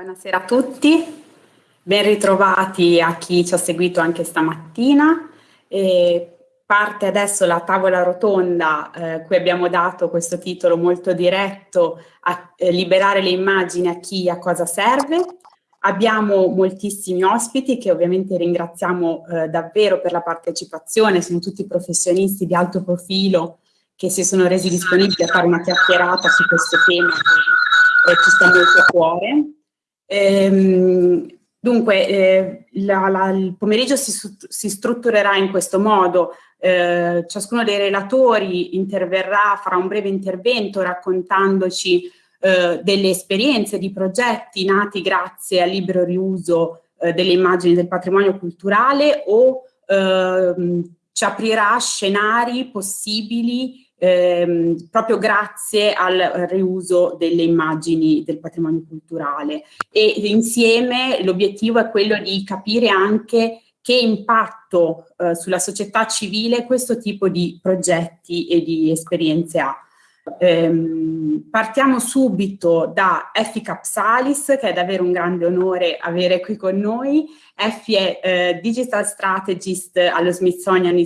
Buonasera a tutti, ben ritrovati a chi ci ha seguito anche stamattina. E parte adesso la tavola rotonda, eh, cui abbiamo dato questo titolo molto diretto a eh, liberare le immagini a chi a cosa serve. Abbiamo moltissimi ospiti che ovviamente ringraziamo eh, davvero per la partecipazione, sono tutti professionisti di alto profilo che si sono resi disponibili a fare una chiacchierata su questo tema che ci sta molto a cuore. Ehm, dunque, eh, la, la, il pomeriggio si, si, strutturerà in questo modo. Eh, ciascuno dei relatori interverrà, farà un breve intervento raccontandoci eh, delle esperienze di progetti nati grazie al libero riuso eh, delle immagini del patrimonio culturale o ehm, ci aprirà scenari possibili ehm, proprio grazie al riuso delle immagini del patrimonio culturale e insieme l'obiettivo è quello di capire anche che impatto eh, sulla società civile questo tipo di progetti e di esperienze ha. Ehm, partiamo subito da Effi Capsalis, che è davvero un grande onore avere qui con noi. Effi è eh, Digital Strategist allo Smithsonian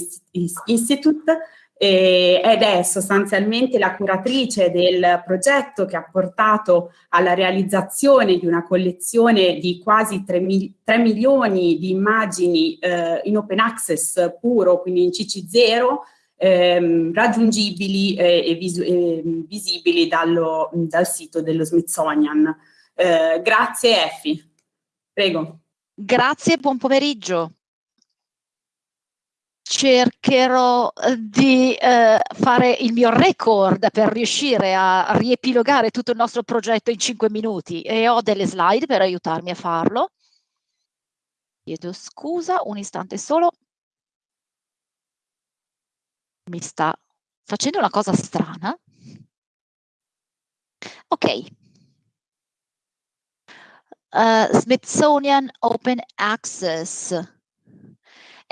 Institute, ed è sostanzialmente la curatrice del progetto che ha portato alla realizzazione di una collezione di quasi 3, mil 3 milioni di immagini eh, in open access puro, quindi in CC0, ehm, raggiungibili eh, e vis eh, visibili dallo, dal sito dello Smithsonian. Eh, grazie Effi. Prego. Grazie, buon pomeriggio cercherò eh, di eh, fare il mio record per riuscire a riepilogare tutto il nostro progetto in cinque minuti e ho delle slide per aiutarmi a farlo. Chiedo scusa, un istante solo. Mi sta facendo una cosa strana. Ok. Uh, Smithsonian Open Access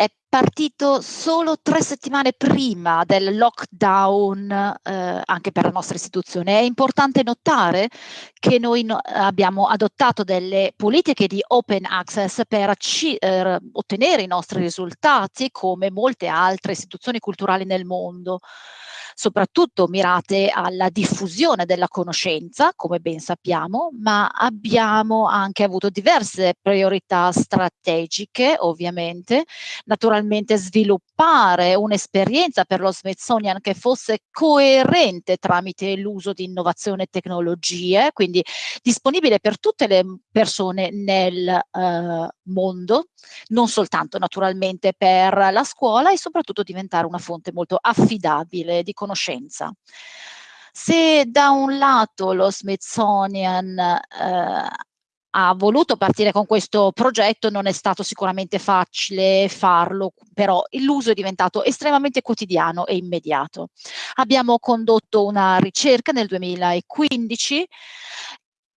è partito solo tre settimane prima del lockdown eh, anche per la nostra istituzione. È importante notare che noi no, abbiamo adottato delle politiche di open access per eh, ottenere i nostri risultati come molte altre istituzioni culturali nel mondo soprattutto mirate alla diffusione della conoscenza, come ben sappiamo, ma abbiamo anche avuto diverse priorità strategiche, ovviamente, naturalmente sviluppare un'esperienza per lo Smithsonian che fosse coerente tramite l'uso di innovazione e tecnologie, quindi disponibile per tutte le persone nel uh, mondo, non soltanto naturalmente per la scuola e soprattutto diventare una fonte molto affidabile di conoscenza. Se da un lato lo Smithsonian eh, ha voluto partire con questo progetto, non è stato sicuramente facile farlo, però l'uso è diventato estremamente quotidiano e immediato. Abbiamo condotto una ricerca nel 2015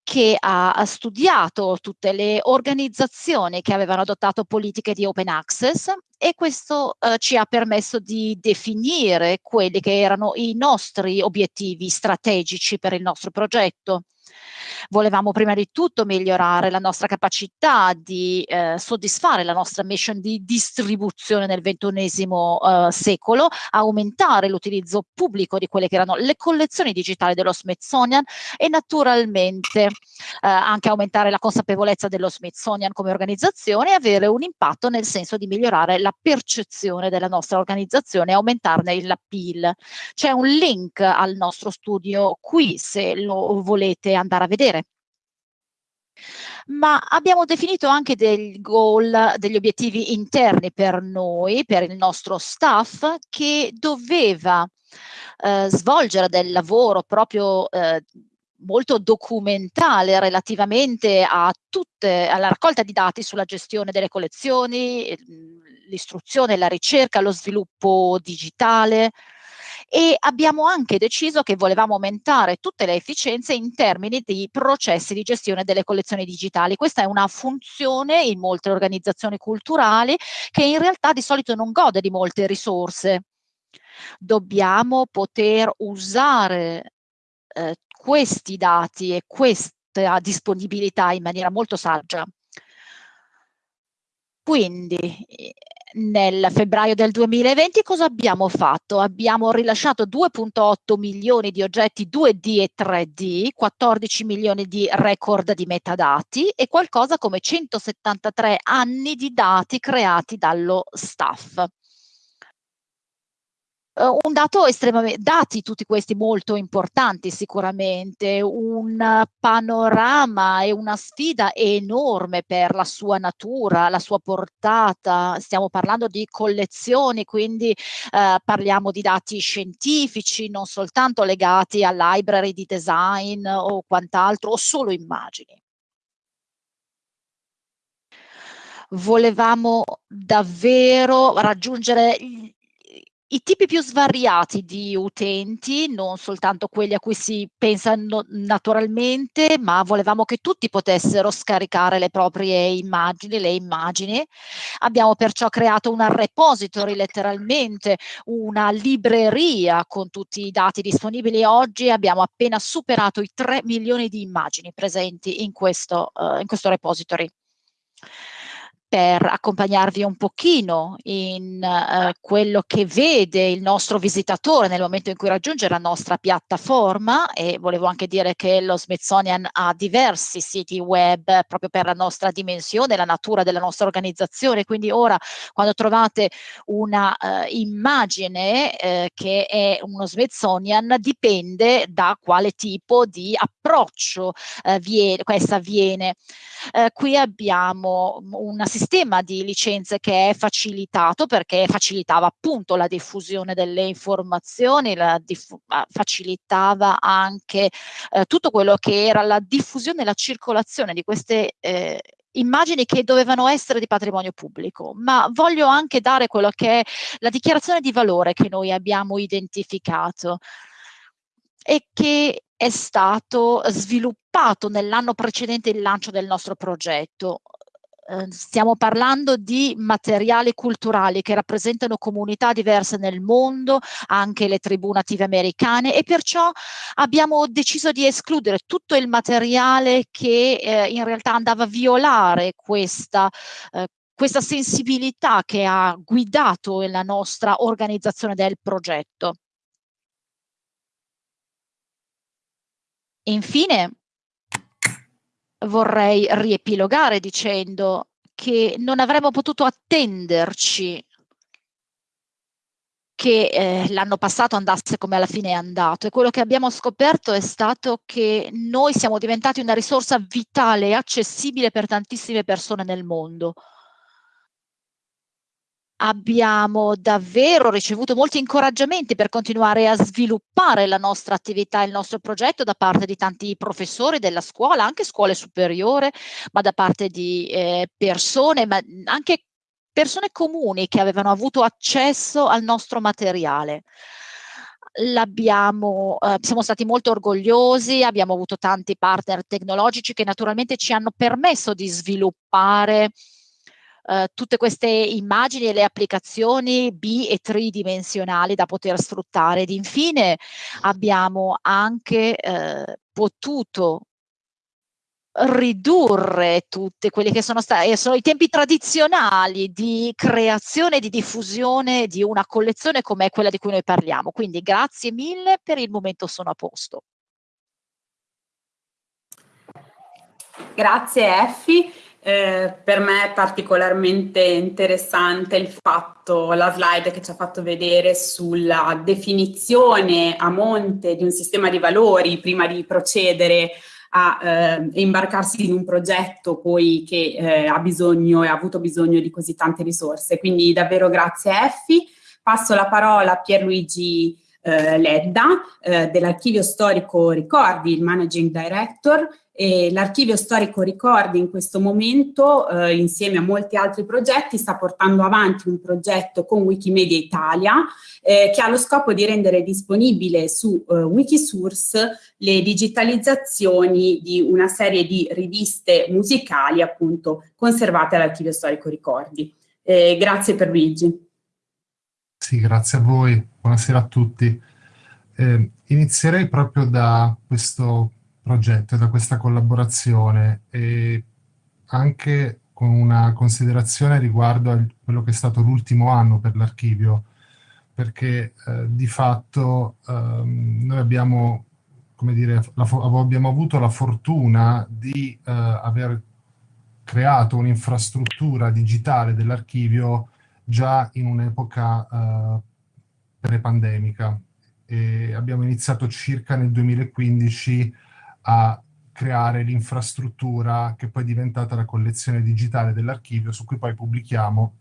che ha studiato tutte le organizzazioni che avevano adottato politiche di open access e questo eh, ci ha permesso di definire quelli che erano i nostri obiettivi strategici per il nostro progetto. Volevamo prima di tutto migliorare la nostra capacità di eh, soddisfare la nostra mission di distribuzione nel ventunesimo eh, secolo, aumentare l'utilizzo pubblico di quelle che erano le collezioni digitali dello Smithsonian e naturalmente eh, anche aumentare la consapevolezza dello Smithsonian come organizzazione e avere un impatto nel senso di migliorare la percezione della nostra organizzazione e aumentarne l'appeal. C'è un link al nostro studio qui se lo volete andare a vedere. Ma abbiamo definito anche dei goal, degli obiettivi interni per noi, per il nostro staff, che doveva eh, svolgere del lavoro proprio eh, molto documentale relativamente tutte, alla raccolta di dati sulla gestione delle collezioni, l'istruzione, la ricerca, lo sviluppo digitale, e abbiamo anche deciso che volevamo aumentare tutte le efficienze in termini di processi di gestione delle collezioni digitali. Questa è una funzione in molte organizzazioni culturali che in realtà di solito non gode di molte risorse. Dobbiamo poter usare eh, questi dati e questi a disponibilità in maniera molto saggia. Quindi nel febbraio del 2020 cosa abbiamo fatto? Abbiamo rilasciato 2.8 milioni di oggetti 2D e 3D, 14 milioni di record di metadati e qualcosa come 173 anni di dati creati dallo staff. Uh, un dato estremamente, dati tutti questi molto importanti sicuramente, un panorama e una sfida enorme per la sua natura, la sua portata, stiamo parlando di collezioni, quindi uh, parliamo di dati scientifici, non soltanto legati a library di design o quant'altro, o solo immagini. volevamo davvero raggiungere i tipi più svariati di utenti, non soltanto quelli a cui si pensa naturalmente, ma volevamo che tutti potessero scaricare le proprie immagini, le immagini. Abbiamo perciò creato una repository, letteralmente, una libreria con tutti i dati disponibili. Oggi abbiamo appena superato i 3 milioni di immagini presenti in questo, uh, in questo repository per accompagnarvi un pochino in uh, quello che vede il nostro visitatore nel momento in cui raggiunge la nostra piattaforma e volevo anche dire che lo Smithsonian ha diversi siti web proprio per la nostra dimensione, la natura della nostra organizzazione, quindi ora quando trovate una uh, immagine uh, che è uno Smithsonian dipende da quale tipo di approccio viene, questa avviene. qui abbiamo una sistema di licenze che è facilitato perché facilitava appunto la diffusione delle informazioni, facilitava anche eh, tutto quello che era la diffusione e la circolazione di queste eh, immagini che dovevano essere di patrimonio pubblico, ma voglio anche dare quello che è la dichiarazione di valore che noi abbiamo identificato e che è stato sviluppato nell'anno precedente il lancio del nostro progetto. Ehm, stiamo parlando di materiali culturali che rappresentano comunità diverse nel mondo, anche le tribù native americane e perciò abbiamo deciso di escludere tutto il materiale che eh, in realtà andava a violare questa, eh, questa sensibilità che ha guidato la nostra organizzazione del progetto. Infine, vorrei riepilogare dicendo che non avremmo potuto attenderci che eh, l'anno passato andasse come alla fine è andato. E quello che abbiamo scoperto è stato che noi siamo diventati una risorsa vitale e accessibile per tantissime persone nel mondo abbiamo davvero ricevuto molti incoraggiamenti per continuare a sviluppare la nostra attività, il nostro progetto da parte di tanti professori della scuola, anche scuole superiore, ma da parte di eh, persone, ma anche persone comuni che avevano avuto accesso al nostro materiale. L'abbiamo, eh, siamo stati molto orgogliosi, abbiamo avuto tanti partner tecnologici che naturalmente ci hanno permesso di sviluppare eh, tutte queste immagini e le applicazioni bi e tridimensionali da poter sfruttare. Ed infine abbiamo anche eh, potuto ridurre tutti quelli che sono stati eh, sono i tempi tradizionali di creazione e di diffusione di una collezione come quella di cui noi parliamo. Quindi grazie mille, per il momento sono a posto. Grazie Effi. Eh, per me è particolarmente interessante il fatto, la slide che ci ha fatto vedere sulla definizione a monte di un sistema di valori prima di procedere a eh, imbarcarsi in un progetto poi che eh, ha bisogno e ha avuto bisogno di così tante risorse. Quindi davvero grazie Effi. Passo la parola a Pierluigi eh, Ledda eh, dell'Archivio Storico Ricordi, il Managing Director, L'archivio storico ricordi in questo momento, eh, insieme a molti altri progetti, sta portando avanti un progetto con Wikimedia Italia eh, che ha lo scopo di rendere disponibile su eh, Wikisource le digitalizzazioni di una serie di riviste musicali appunto conservate all'archivio storico ricordi. Eh, grazie per Luigi. Sì, grazie a voi. Buonasera a tutti. Eh, inizierei proprio da questo progetto e da questa collaborazione e anche con una considerazione riguardo a quello che è stato l'ultimo anno per l'archivio, perché eh, di fatto ehm, noi abbiamo, come dire, abbiamo avuto la fortuna di eh, aver creato un'infrastruttura digitale dell'archivio già in un'epoca eh, pre-pandemica. abbiamo iniziato circa nel 2015 a creare l'infrastruttura che poi è diventata la collezione digitale dell'archivio su cui poi pubblichiamo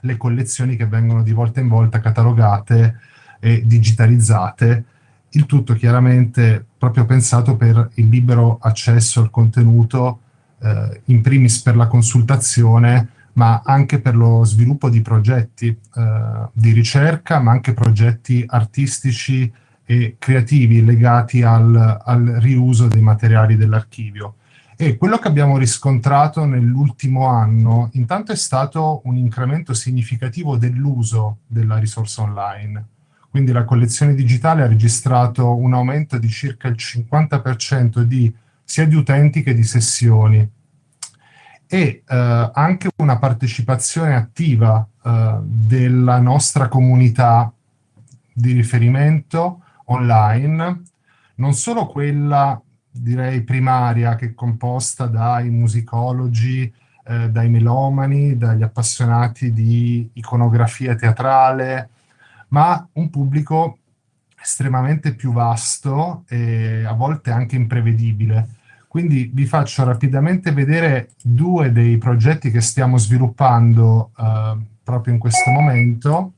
le collezioni che vengono di volta in volta catalogate e digitalizzate, il tutto chiaramente proprio pensato per il libero accesso al contenuto, eh, in primis per la consultazione, ma anche per lo sviluppo di progetti eh, di ricerca, ma anche progetti artistici e creativi legati al, al riuso dei materiali dell'archivio. E quello che abbiamo riscontrato nell'ultimo anno, intanto è stato un incremento significativo dell'uso della risorsa online. Quindi la collezione digitale ha registrato un aumento di circa il 50% di, sia di utenti che di sessioni e eh, anche una partecipazione attiva eh, della nostra comunità di riferimento online, non solo quella direi primaria che è composta dai musicologi, eh, dai melomani, dagli appassionati di iconografia teatrale, ma un pubblico estremamente più vasto e a volte anche imprevedibile. Quindi vi faccio rapidamente vedere due dei progetti che stiamo sviluppando eh, proprio in questo momento.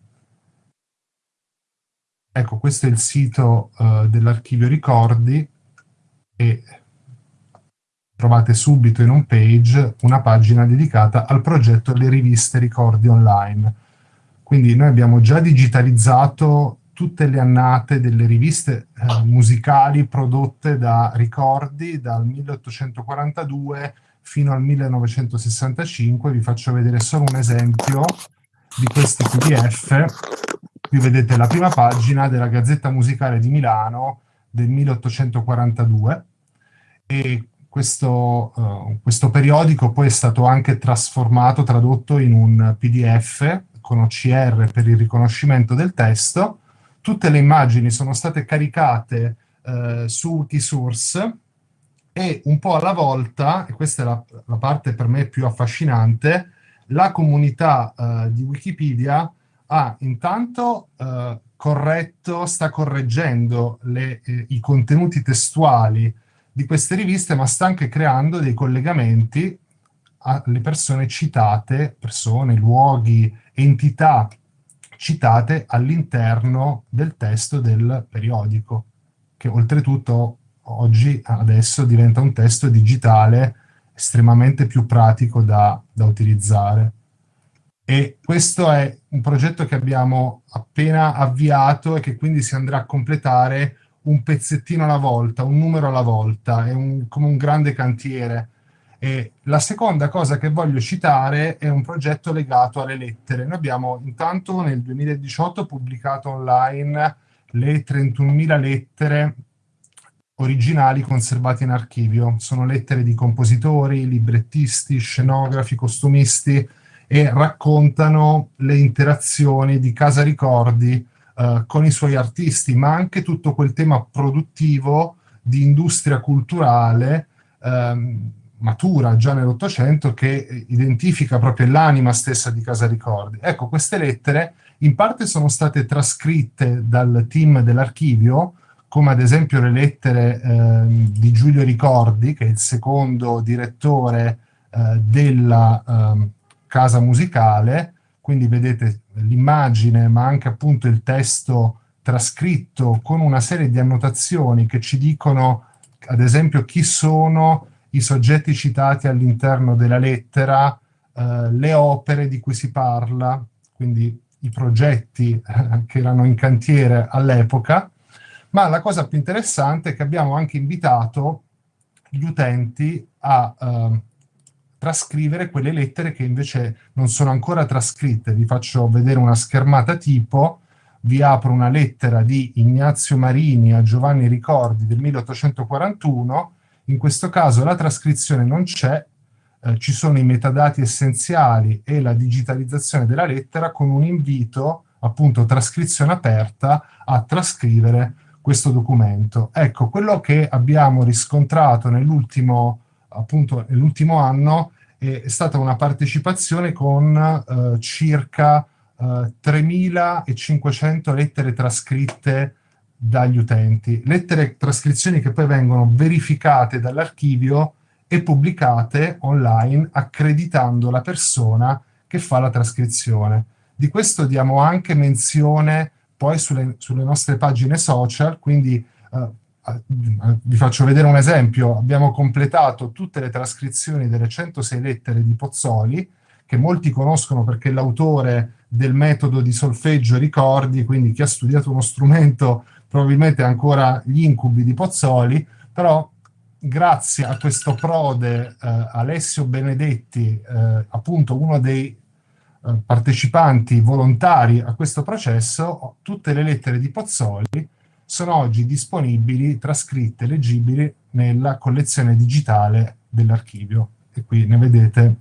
Ecco, questo è il sito uh, dell'archivio ricordi e trovate subito in un page una pagina dedicata al progetto Le riviste ricordi online. Quindi noi abbiamo già digitalizzato tutte le annate delle riviste eh, musicali prodotte da Ricordi dal 1842 fino al 1965. Vi faccio vedere solo un esempio di questi PDF Qui vedete la prima pagina della Gazzetta Musicale di Milano del 1842 e questo, uh, questo periodico poi è stato anche trasformato, tradotto in un PDF con OCR per il riconoscimento del testo. Tutte le immagini sono state caricate uh, su Wikisource e un po' alla volta, e questa è la, la parte per me più affascinante, la comunità uh, di Wikipedia ha intanto eh, corretto, sta correggendo le, eh, i contenuti testuali di queste riviste, ma sta anche creando dei collegamenti alle persone citate, persone, luoghi, entità citate all'interno del testo del periodico, che oltretutto oggi, adesso, diventa un testo digitale estremamente più pratico da, da utilizzare. E questo è un progetto che abbiamo appena avviato e che quindi si andrà a completare un pezzettino alla volta, un numero alla volta, è un, come un grande cantiere. E la seconda cosa che voglio citare è un progetto legato alle lettere. Noi abbiamo intanto nel 2018 pubblicato online le 31.000 lettere originali conservate in archivio. Sono lettere di compositori, librettisti, scenografi, costumisti, e raccontano le interazioni di Casa Ricordi eh, con i suoi artisti, ma anche tutto quel tema produttivo di industria culturale ehm, matura già nell'Ottocento che identifica proprio l'anima stessa di Casa Ricordi. Ecco, queste lettere in parte sono state trascritte dal team dell'archivio, come ad esempio le lettere eh, di Giulio Ricordi, che è il secondo direttore eh, della eh, casa musicale, quindi vedete l'immagine ma anche appunto il testo trascritto con una serie di annotazioni che ci dicono ad esempio chi sono i soggetti citati all'interno della lettera, eh, le opere di cui si parla, quindi i progetti eh, che erano in cantiere all'epoca, ma la cosa più interessante è che abbiamo anche invitato gli utenti a eh, trascrivere quelle lettere che invece non sono ancora trascritte. Vi faccio vedere una schermata tipo, vi apro una lettera di Ignazio Marini a Giovanni Ricordi del 1841 In questo caso la trascrizione non c'è, eh, ci sono i metadati essenziali e la digitalizzazione della lettera con un invito, appunto trascrizione aperta, a trascrivere questo documento. Ecco, quello che abbiamo riscontrato nell'ultimo appunto nell'ultimo anno è, è, stata una partecipazione con eh, circa eh, 3.500 lettere trascritte dagli utenti. Lettere trascrizioni che poi vengono verificate dall'archivio e pubblicate online accreditando la persona che fa la trascrizione. Di questo diamo anche menzione poi sulle, sulle nostre pagine social, quindi eh, vi faccio vedere un esempio, abbiamo completato tutte le trascrizioni delle 106 lettere di Pozzoli, che molti conoscono perché l'autore del metodo di solfeggio ricordi, quindi chi ha studiato uno strumento probabilmente ancora gli incubi di Pozzoli, però grazie a questo prode eh, Alessio Benedetti, eh, appunto uno dei eh, partecipanti volontari a questo processo, tutte le lettere di Pozzoli sono oggi disponibili, trascritte, leggibili nella collezione digitale dell'archivio. E qui ne vedete,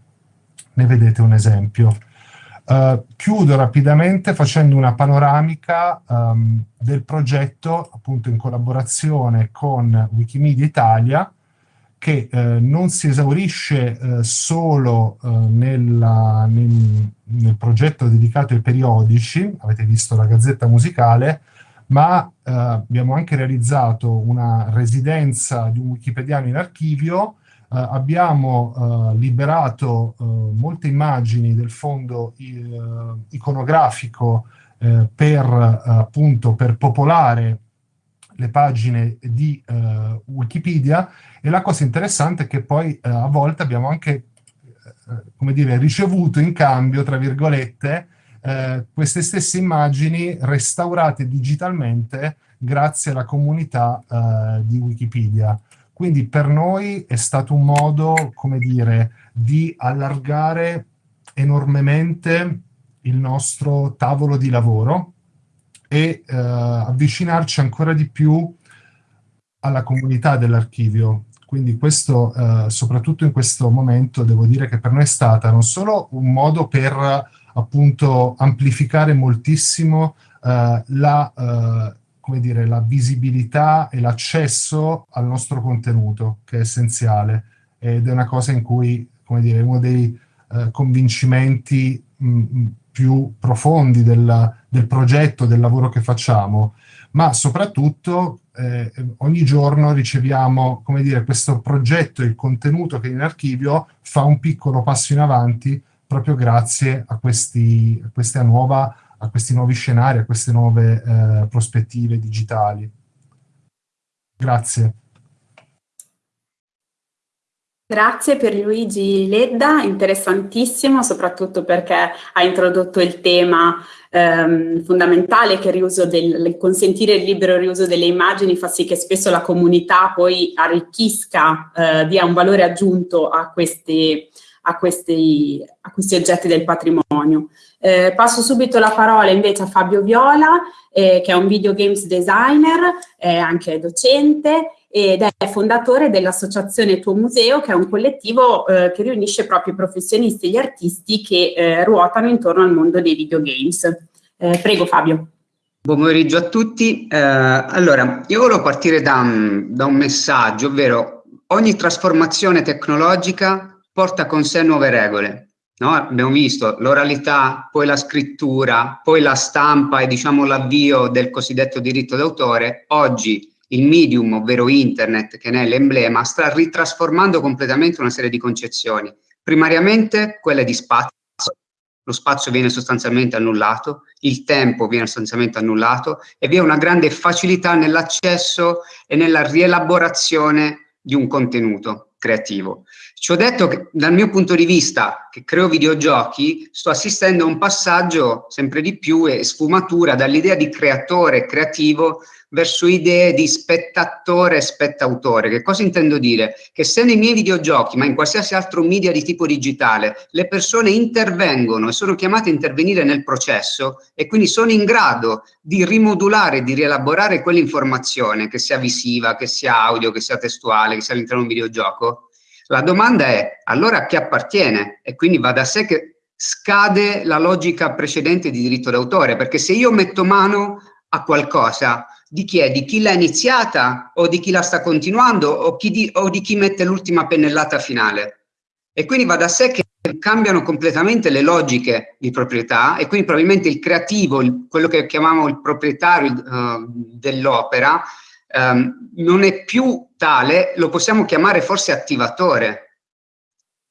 ne vedete un esempio. Uh, chiudo rapidamente facendo una panoramica um, del progetto, appunto in collaborazione con Wikimedia Italia, che uh, non si esaurisce uh, solo nella, nel, nel, progetto dedicato ai periodici, avete visto la gazzetta musicale, ma eh, abbiamo anche realizzato una residenza di un wikipediano in archivio, eh, abbiamo eh, liberato eh, molte immagini del fondo eh, iconografico eh, per, appunto, per popolare le pagine di Wikipedia. E la cosa interessante è che poi a volte abbiamo anche come dire, ricevuto in cambio, tra virgolette, eh, queste stesse immagini restaurate digitalmente grazie alla comunità eh, di Wikipedia. Quindi per noi è stato un modo, come dire, di allargare enormemente il nostro tavolo di lavoro e eh, avvicinarci ancora di più alla comunità dell'archivio. Quindi questo, eh, soprattutto in questo momento, devo dire che per noi è stata non solo un modo per appunto amplificare moltissimo eh, la, eh, dire, la visibilità e l'accesso al nostro contenuto, che è essenziale, ed è una cosa in cui, come dire, uno dei eh, convincimenti mh, più profondi del, del, progetto, del lavoro che facciamo, ma soprattutto eh, ogni giorno riceviamo, come dire, questo progetto il contenuto che in archivio fa un piccolo passo in avanti proprio grazie a questi, a questa nuova, a questi nuovi scenari, a queste nuove eh, prospettive digitali. Grazie. Grazie per Luigi Ledda, interessantissimo, soprattutto perché ha introdotto il tema ehm, fondamentale che il, del, consentire il libero riuso delle immagini fa sì che spesso la comunità poi arricchisca, eh, dia un valore aggiunto a questi, a questi, a questi oggetti del patrimonio. Eh, passo subito la parola invece a Fabio Viola, eh, che è un videogames designer, è anche docente ed è fondatore dell'associazione Tuo Museo, che è un collettivo eh, che riunisce proprio i professionisti e gli artisti che eh, ruotano intorno al mondo dei videogames. Eh, prego Fabio. Buon pomeriggio a tutti. Eh, allora, io volevo partire da, da un messaggio, ovvero ogni trasformazione tecnologica porta con sé nuove regole. No? Abbiamo visto l'oralità, poi la scrittura, poi la stampa e diciamo l'avvio del cosiddetto diritto d'autore. Oggi il medium, ovvero internet, che ne è l'emblema, sta ritrasformando completamente una serie di concezioni. Primariamente quelle di spazio, lo spazio viene sostanzialmente annullato, il tempo viene sostanzialmente annullato e vi è una grande facilità nell'accesso e nella rielaborazione di un contenuto creativo. Ci ho detto che dal mio punto di vista, che creo videogiochi, sto assistendo a un passaggio sempre di più e sfumatura dall'idea di creatore creativo verso idee di spettatore spettautore. Che cosa intendo dire? Che se nei miei videogiochi, ma in qualsiasi altro media di tipo digitale, le persone intervengono e sono chiamate a intervenire nel processo e quindi sono in grado di rimodulare, di rielaborare quell'informazione, che sia visiva, che sia audio, che sia testuale, che sia all'interno di un videogioco, la domanda è allora a chi appartiene? E quindi va da sé che scade la logica precedente di diritto d'autore, perché se io metto mano a qualcosa, di chi è? Di chi l'ha iniziata o di chi la sta continuando o, di, o di chi mette l'ultima pennellata finale? E quindi va da sé che cambiano completamente le logiche di proprietà e quindi probabilmente il creativo, il, quello che chiamiamo il proprietario uh, dell'opera, um, non è più tale, lo possiamo chiamare forse attivatore.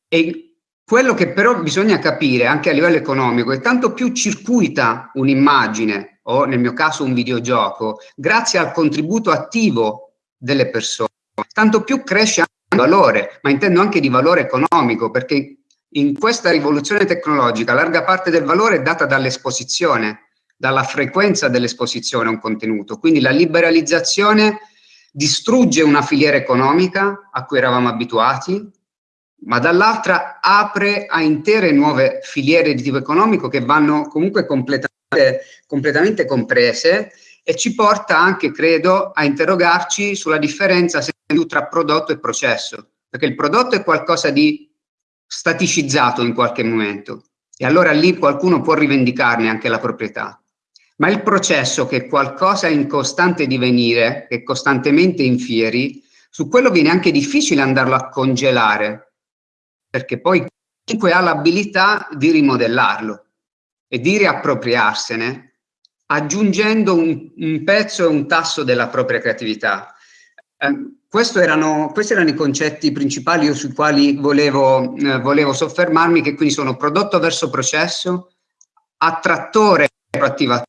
E quello che però bisogna capire anche a livello economico è tanto più circuita un'immagine o nel mio caso un videogioco, grazie al contributo attivo delle persone, tanto più cresce anche il valore, ma intendo anche di valore economico, perché in questa rivoluzione tecnologica larga parte del valore è data dall'esposizione, dalla frequenza dell'esposizione a un contenuto. Quindi la liberalizzazione distrugge una filiera economica a cui eravamo abituati, ma dall'altra apre a intere nuove filiere di tipo economico che vanno comunque completamente, completamente comprese e ci porta anche, credo, a interrogarci sulla differenza tra prodotto e processo, perché il prodotto è qualcosa di staticizzato in qualche momento e allora lì qualcuno può rivendicarne anche la proprietà ma il processo che è qualcosa in costante divenire, che costantemente infieri, su quello viene anche difficile andarlo a congelare, perché poi chiunque ha l'abilità di rimodellarlo e di riappropriarsene, aggiungendo un, un pezzo e un tasso della propria creatività. Eh, erano, questi erano i concetti principali sui quali volevo, eh, volevo soffermarmi, che quindi sono prodotto verso processo, attrattore attivatore,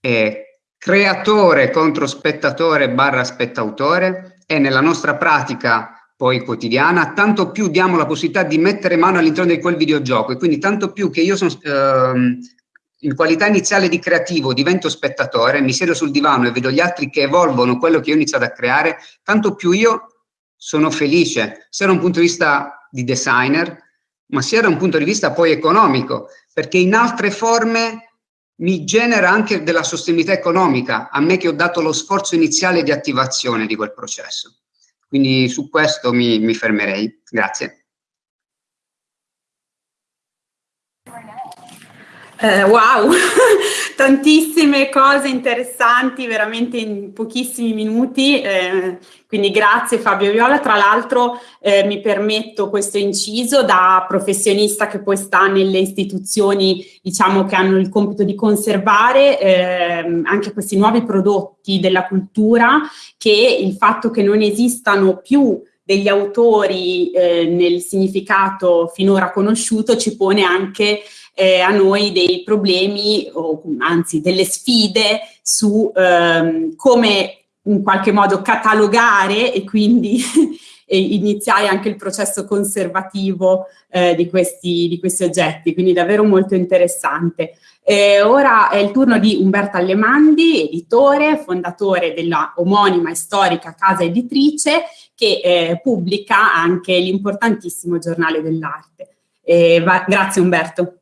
è creatore contro spettatore barra spettautore e nella nostra pratica poi quotidiana, tanto più diamo la possibilità di mettere mano all'interno di quel videogioco e quindi tanto più che io sono ehm, in qualità iniziale di creativo divento spettatore, mi siedo sul divano e vedo gli altri che evolvono quello che io ho iniziato a creare, tanto più io sono felice, sia da un punto di vista di designer, ma sia da un punto di vista poi economico, perché in altre forme mi genera anche della sostenibilità economica, a me che ho dato lo sforzo iniziale di attivazione di quel processo. Quindi su questo mi, mi fermerei. Grazie. Eh, wow, tantissime cose interessanti veramente in pochissimi minuti, eh, quindi grazie Fabio Viola. Tra l'altro eh, mi permetto questo inciso da professionista che poi sta nelle istituzioni diciamo che hanno il compito di conservare ehm, anche questi nuovi prodotti della cultura che il fatto che non esistano più degli autori eh, nel significato finora conosciuto ci pone anche eh, a noi dei problemi, o anzi delle sfide su ehm, come in qualche modo catalogare e quindi iniziare anche il processo conservativo eh, di, questi, di, questi, oggetti, quindi davvero molto interessante. Eh, ora è il turno di Umberto Allemandi, editore, fondatore della omonima e storica casa editrice che eh, pubblica anche l'importantissimo giornale dell'arte. Eh, grazie Umberto.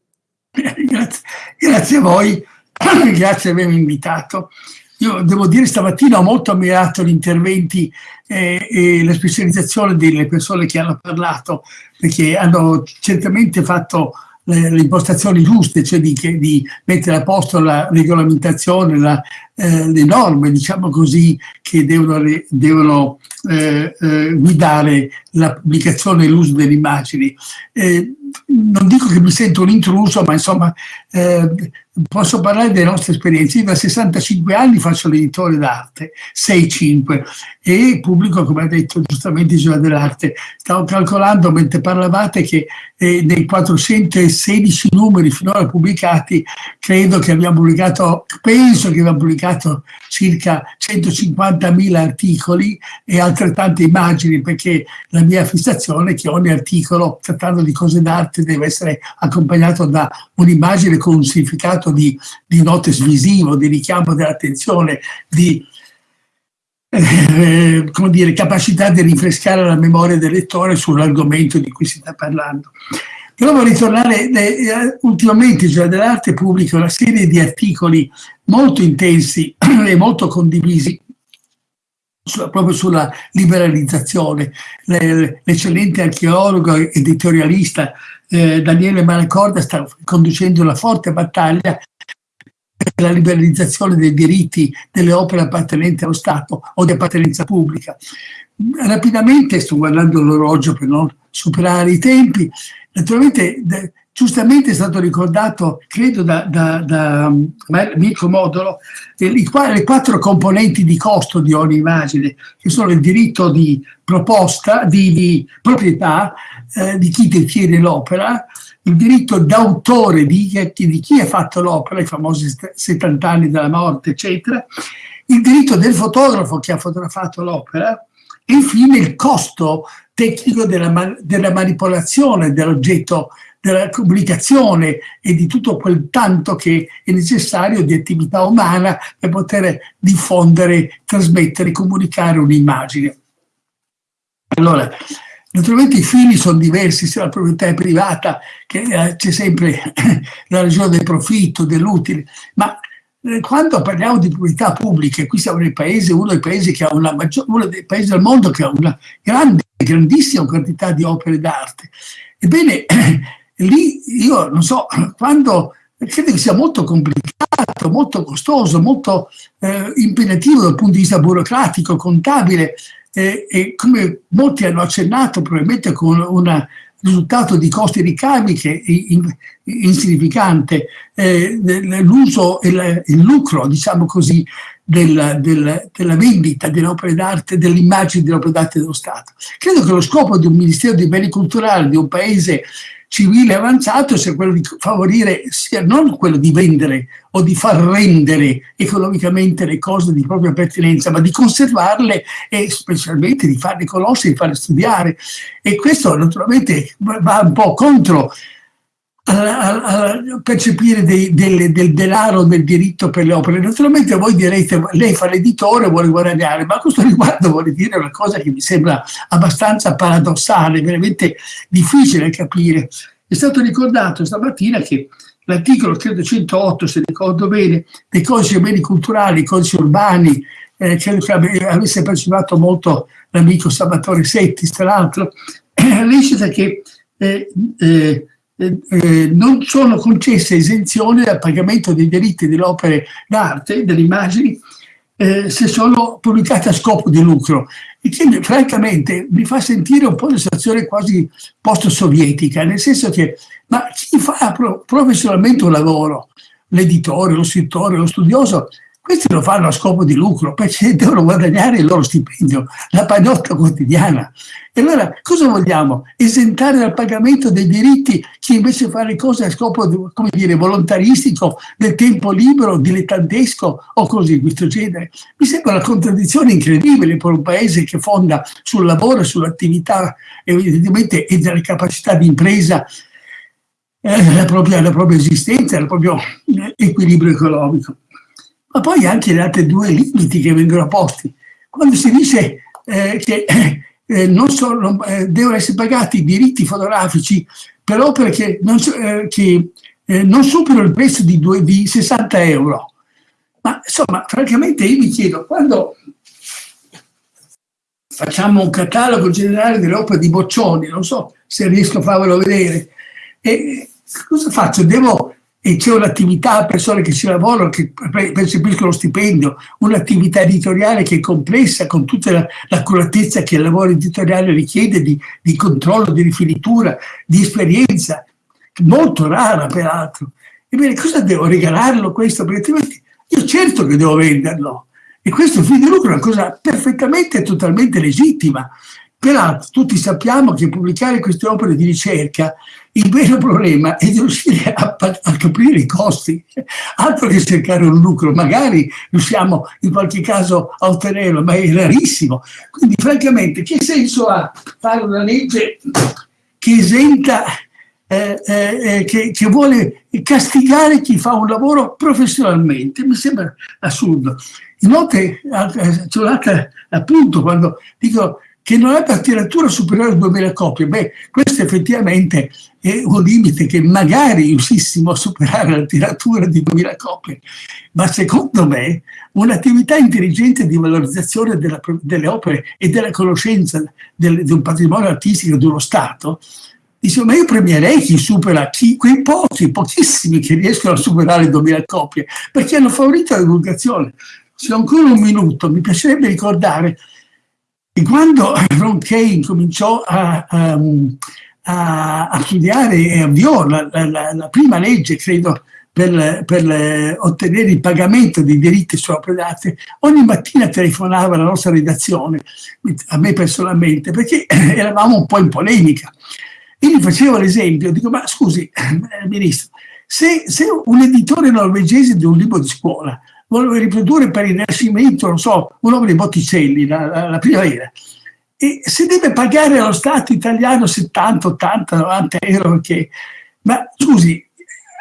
Grazie, grazie a voi, grazie di avermi invitato. Io devo dire stamattina ho molto ammirato gli interventi eh, e la specializzazione delle persone che hanno parlato, perché hanno certamente fatto le, le impostazioni giuste, cioè di, di, mettere a posto la regolamentazione, la, eh, le norme, diciamo così, che devono, devono eh, eh, guidare la pubblicazione e l'uso delle immagini. Eh, non dico che mi sento un intruso, ma insomma eh, posso parlare delle nostre esperienze. Io da 65 anni faccio l'editore d'arte, 6-5, e pubblico, come ha detto giustamente Gioia dell'Arte. Stavo calcolando mentre parlavate che eh, nei 416 numeri finora pubblicati, credo che abbiamo pubblicato, penso che abbiamo pubblicato circa 150.000 articoli e altrettante immagini, perché la mia fissazione è che ogni articolo, trattando di cose d'arte, deve essere accompagnato da un'immagine con un significato di, di notes visivo, di richiamo dell'attenzione, di eh, come dire, capacità di rinfrescare la memoria del lettore sull'argomento di cui si sta parlando. Però vorrei tornare, eh, ultimamente il Giornale dell'Arte pubblica una serie di articoli molto intensi e molto condivisi proprio sulla liberalizzazione. L'eccellente archeologo e editorialista eh, Daniele Malacorda sta conducendo una forte battaglia per la liberalizzazione dei diritti delle opere appartenenti allo Stato o di appartenenza pubblica. Rapidamente, sto guardando l'orologio per non superare i tempi, naturalmente giustamente è stato ricordato, credo da, da, da Mirko Modolo, le quattro componenti di costo di ogni immagine, che sono il diritto di proposta, di, di proprietà eh, di chi detiene l'opera, il diritto d'autore di, di, chi ha fatto l'opera, i famosi 70 anni della morte, eccetera, il diritto del fotografo che ha fotografato l'opera, e infine il costo tecnico della, della manipolazione dell'oggetto della comunicazione e di tutto quel tanto che è necessario di attività umana per poter diffondere, trasmettere, comunicare un'immagine. Allora, naturalmente i fini sono diversi, se la proprietà è privata eh, c'è sempre la ragione del profitto, dell'utile, ma eh, quando parliamo di proprietà pubbliche, qui siamo nel paese, uno dei paesi che ha una maggior, uno dei paesi del mondo che ha una grande, grandissima quantità di opere d'arte. Ebbene, lì io non so, quando credo che sia molto complicato, molto costoso, molto eh, impegnativo dal punto di vista burocratico, contabile eh, e come molti hanno accennato probabilmente con un risultato di costi ricavi che è insignificante, eh, l'uso e il lucro, diciamo così, della, della, della vendita delle opere d'arte, dell'immagine delle opere d'arte dello Stato. Credo che lo scopo di un Ministero dei Beni Culturali, di un paese civile avanzato sia quello di favorire, sia non quello di vendere o di far rendere economicamente le cose di propria pertinenza, ma di conservarle e specialmente di farle conoscere, di farle studiare. E questo naturalmente va un po' contro a, a percepire dei, del, del, denaro, del diritto per le opere. Naturalmente voi direte, lei fa l'editore, vuole guadagnare, ma a questo riguardo vorrei dire una cosa che mi sembra abbastanza paradossale, veramente difficile capire. È stato ricordato stamattina che l'articolo 308, se ricordo bene, dei codici beni culturali, codici urbani, eh, credo che avesse partecipato molto l'amico Salvatore Settis, tra l'altro, recita che eh, eh, eh, eh, non sono concesse esenzioni dal pagamento dei diritti delle opere d'arte, delle immagini, eh, se sono pubblicate a scopo di lucro. E che francamente mi fa sentire un po' una situazione quasi post-sovietica, nel senso che ma chi fa professionalmente un lavoro, l'editore, lo scrittore, lo studioso, questi lo fanno a scopo di lucro perché devono guadagnare il loro stipendio, la pagnotta quotidiana. E allora cosa vogliamo? Esentare dal pagamento dei diritti chi invece fa le cose a scopo, come dire, volontaristico, del tempo libero, dilettantesco o cose di questo genere? Mi sembra una contraddizione incredibile per un paese che fonda sul lavoro, sull'attività evidentemente e delle capacità di impresa eh, la, propria, la propria esistenza, il proprio eh, equilibrio economico ma poi anche gli altri due limiti che vengono posti. Quando si dice eh, che eh, non sono, eh, devono essere pagati i diritti fotografici per opere che non, eh, che, eh, non superano il prezzo di, due, di 60 euro, ma insomma, francamente io mi chiedo, quando facciamo un catalogo generale delle opere di Boccioni, non so se riesco a farvelo vedere, e cosa faccio? Devo e c'è un'attività, persone che ci lavorano, che percepiscono lo stipendio, un'attività editoriale che è complessa con tutta l'accuratezza che il lavoro editoriale richiede di, di controllo, di rifinitura, di esperienza, molto rara peraltro. Ebbene, cosa devo regalarlo questo? Perché altrimenti io certo che devo venderlo. E questo fin di lucro è una cosa perfettamente e totalmente legittima. Peraltro tutti sappiamo che pubblicare queste opere di ricerca, il vero problema è di riuscire a, a capire i costi, altro che cercare un lucro, magari riusciamo in qualche caso a ottenerlo, ma è rarissimo. Quindi francamente che senso ha fare una legge che esenta, eh, eh, eh che, che vuole castigare chi fa un lavoro professionalmente? Mi sembra assurdo. Inoltre, eh, appunto, quando dico che non per tiratura superiore a 2000 copie. Beh, questo effettivamente è un limite che magari riuscissimo a superare la tiratura di 2000 copie, ma secondo me un'attività intelligente di valorizzazione della, delle opere e della conoscenza del, di un patrimonio artistico di uno Stato, dice, ma io premierei chi supera, chi, quei pochi, pochissimi che riescono a superare le 2000 copie, perché hanno favorito la divulgazione. Se ho ancora un minuto, mi piacerebbe ricordare e quando Ron Kane cominciò a, a, a studiare e avviò la, la, la, prima legge, credo, per, per, ottenere il pagamento dei diritti su opere d'arte, ogni mattina telefonava alla nostra redazione, a me personalmente, perché eravamo un po' in polemica. E gli facevo l'esempio, dico, ma scusi, eh, ministro, se, se un editore norvegese di un libro di scuola voleva riprodurre per il Rinascimento, non so, un'opera di Botticelli, la, la, la primavera. E se deve pagare allo Stato italiano 70, 80, 90 euro, perché... Ma scusi,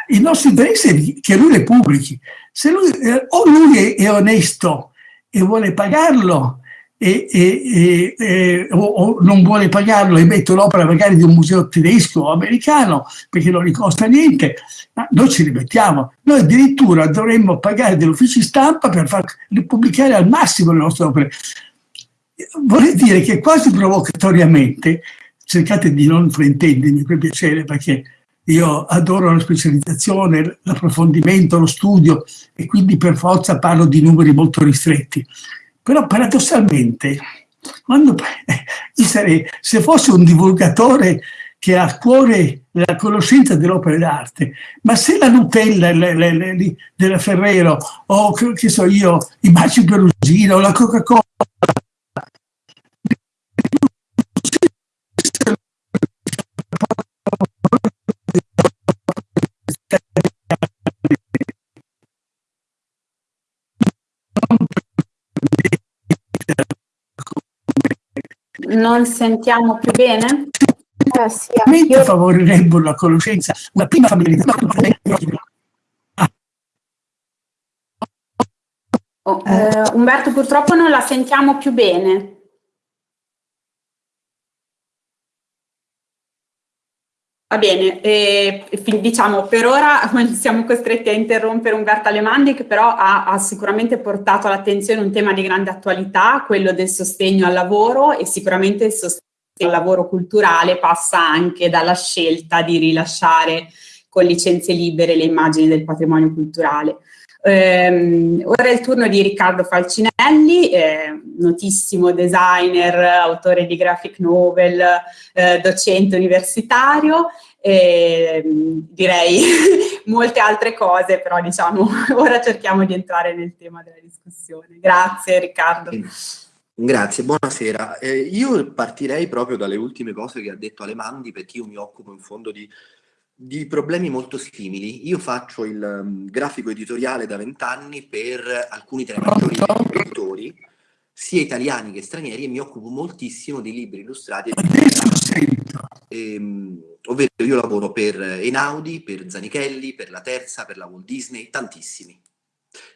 il nostro interesse è che lui le pubblichi. Se lui, eh, o lui è, è onesto e vuole pagarlo, e, e, e, o, o, non vuole pagarlo e mette l'opera magari di un museo tedesco o americano perché non gli costa niente, ma noi ci rimettiamo. Noi addirittura dovremmo pagare degli uffici stampa per far pubblicare al massimo le nostre opere. Vorrei dire che quasi provocatoriamente, cercate di non fraintendermi per piacere perché io adoro la specializzazione, l'approfondimento, lo studio e quindi per forza parlo di numeri molto ristretti. Però paradossalmente, quando, eh, sarei, se fosse un divulgatore che ha a cuore la conoscenza dell'opera d'arte, ma se la Nutella le, le, le, della Ferrero o che so io, i baci perugino la Coca-Cola Non sentiamo più bene? Eh, sì, io... favorirebbero la conoscenza, una prima familiarità. Oh, eh, Umberto, purtroppo non la sentiamo più bene. Va bene, eh, diciamo per ora siamo costretti a interrompere Umberto Alemandi che però ha, ha sicuramente portato all'attenzione un tema di grande attualità, quello del sostegno al lavoro e sicuramente il sostegno al lavoro culturale passa anche dalla scelta di rilasciare con licenze libere le immagini del patrimonio culturale. Um, ora è il turno di Riccardo Falcinelli, eh, notissimo designer, autore di graphic novel, eh, docente universitario, e, direi molte altre cose, però diciamo ora cerchiamo di entrare nel tema della discussione. Grazie Riccardo. Grazie, buonasera. Eh, io partirei proprio dalle ultime cose che ha detto Alemandi perché io mi occupo in fondo di di problemi molto simili. Io faccio il um, grafico editoriale da vent'anni per alcuni tra i maggiori editori, sia italiani che stranieri, e mi occupo moltissimo di libri illustrati. E, um, ovvero io lavoro per Einaudi, per Zanichelli, per La Terza, per la Walt Disney, tantissimi.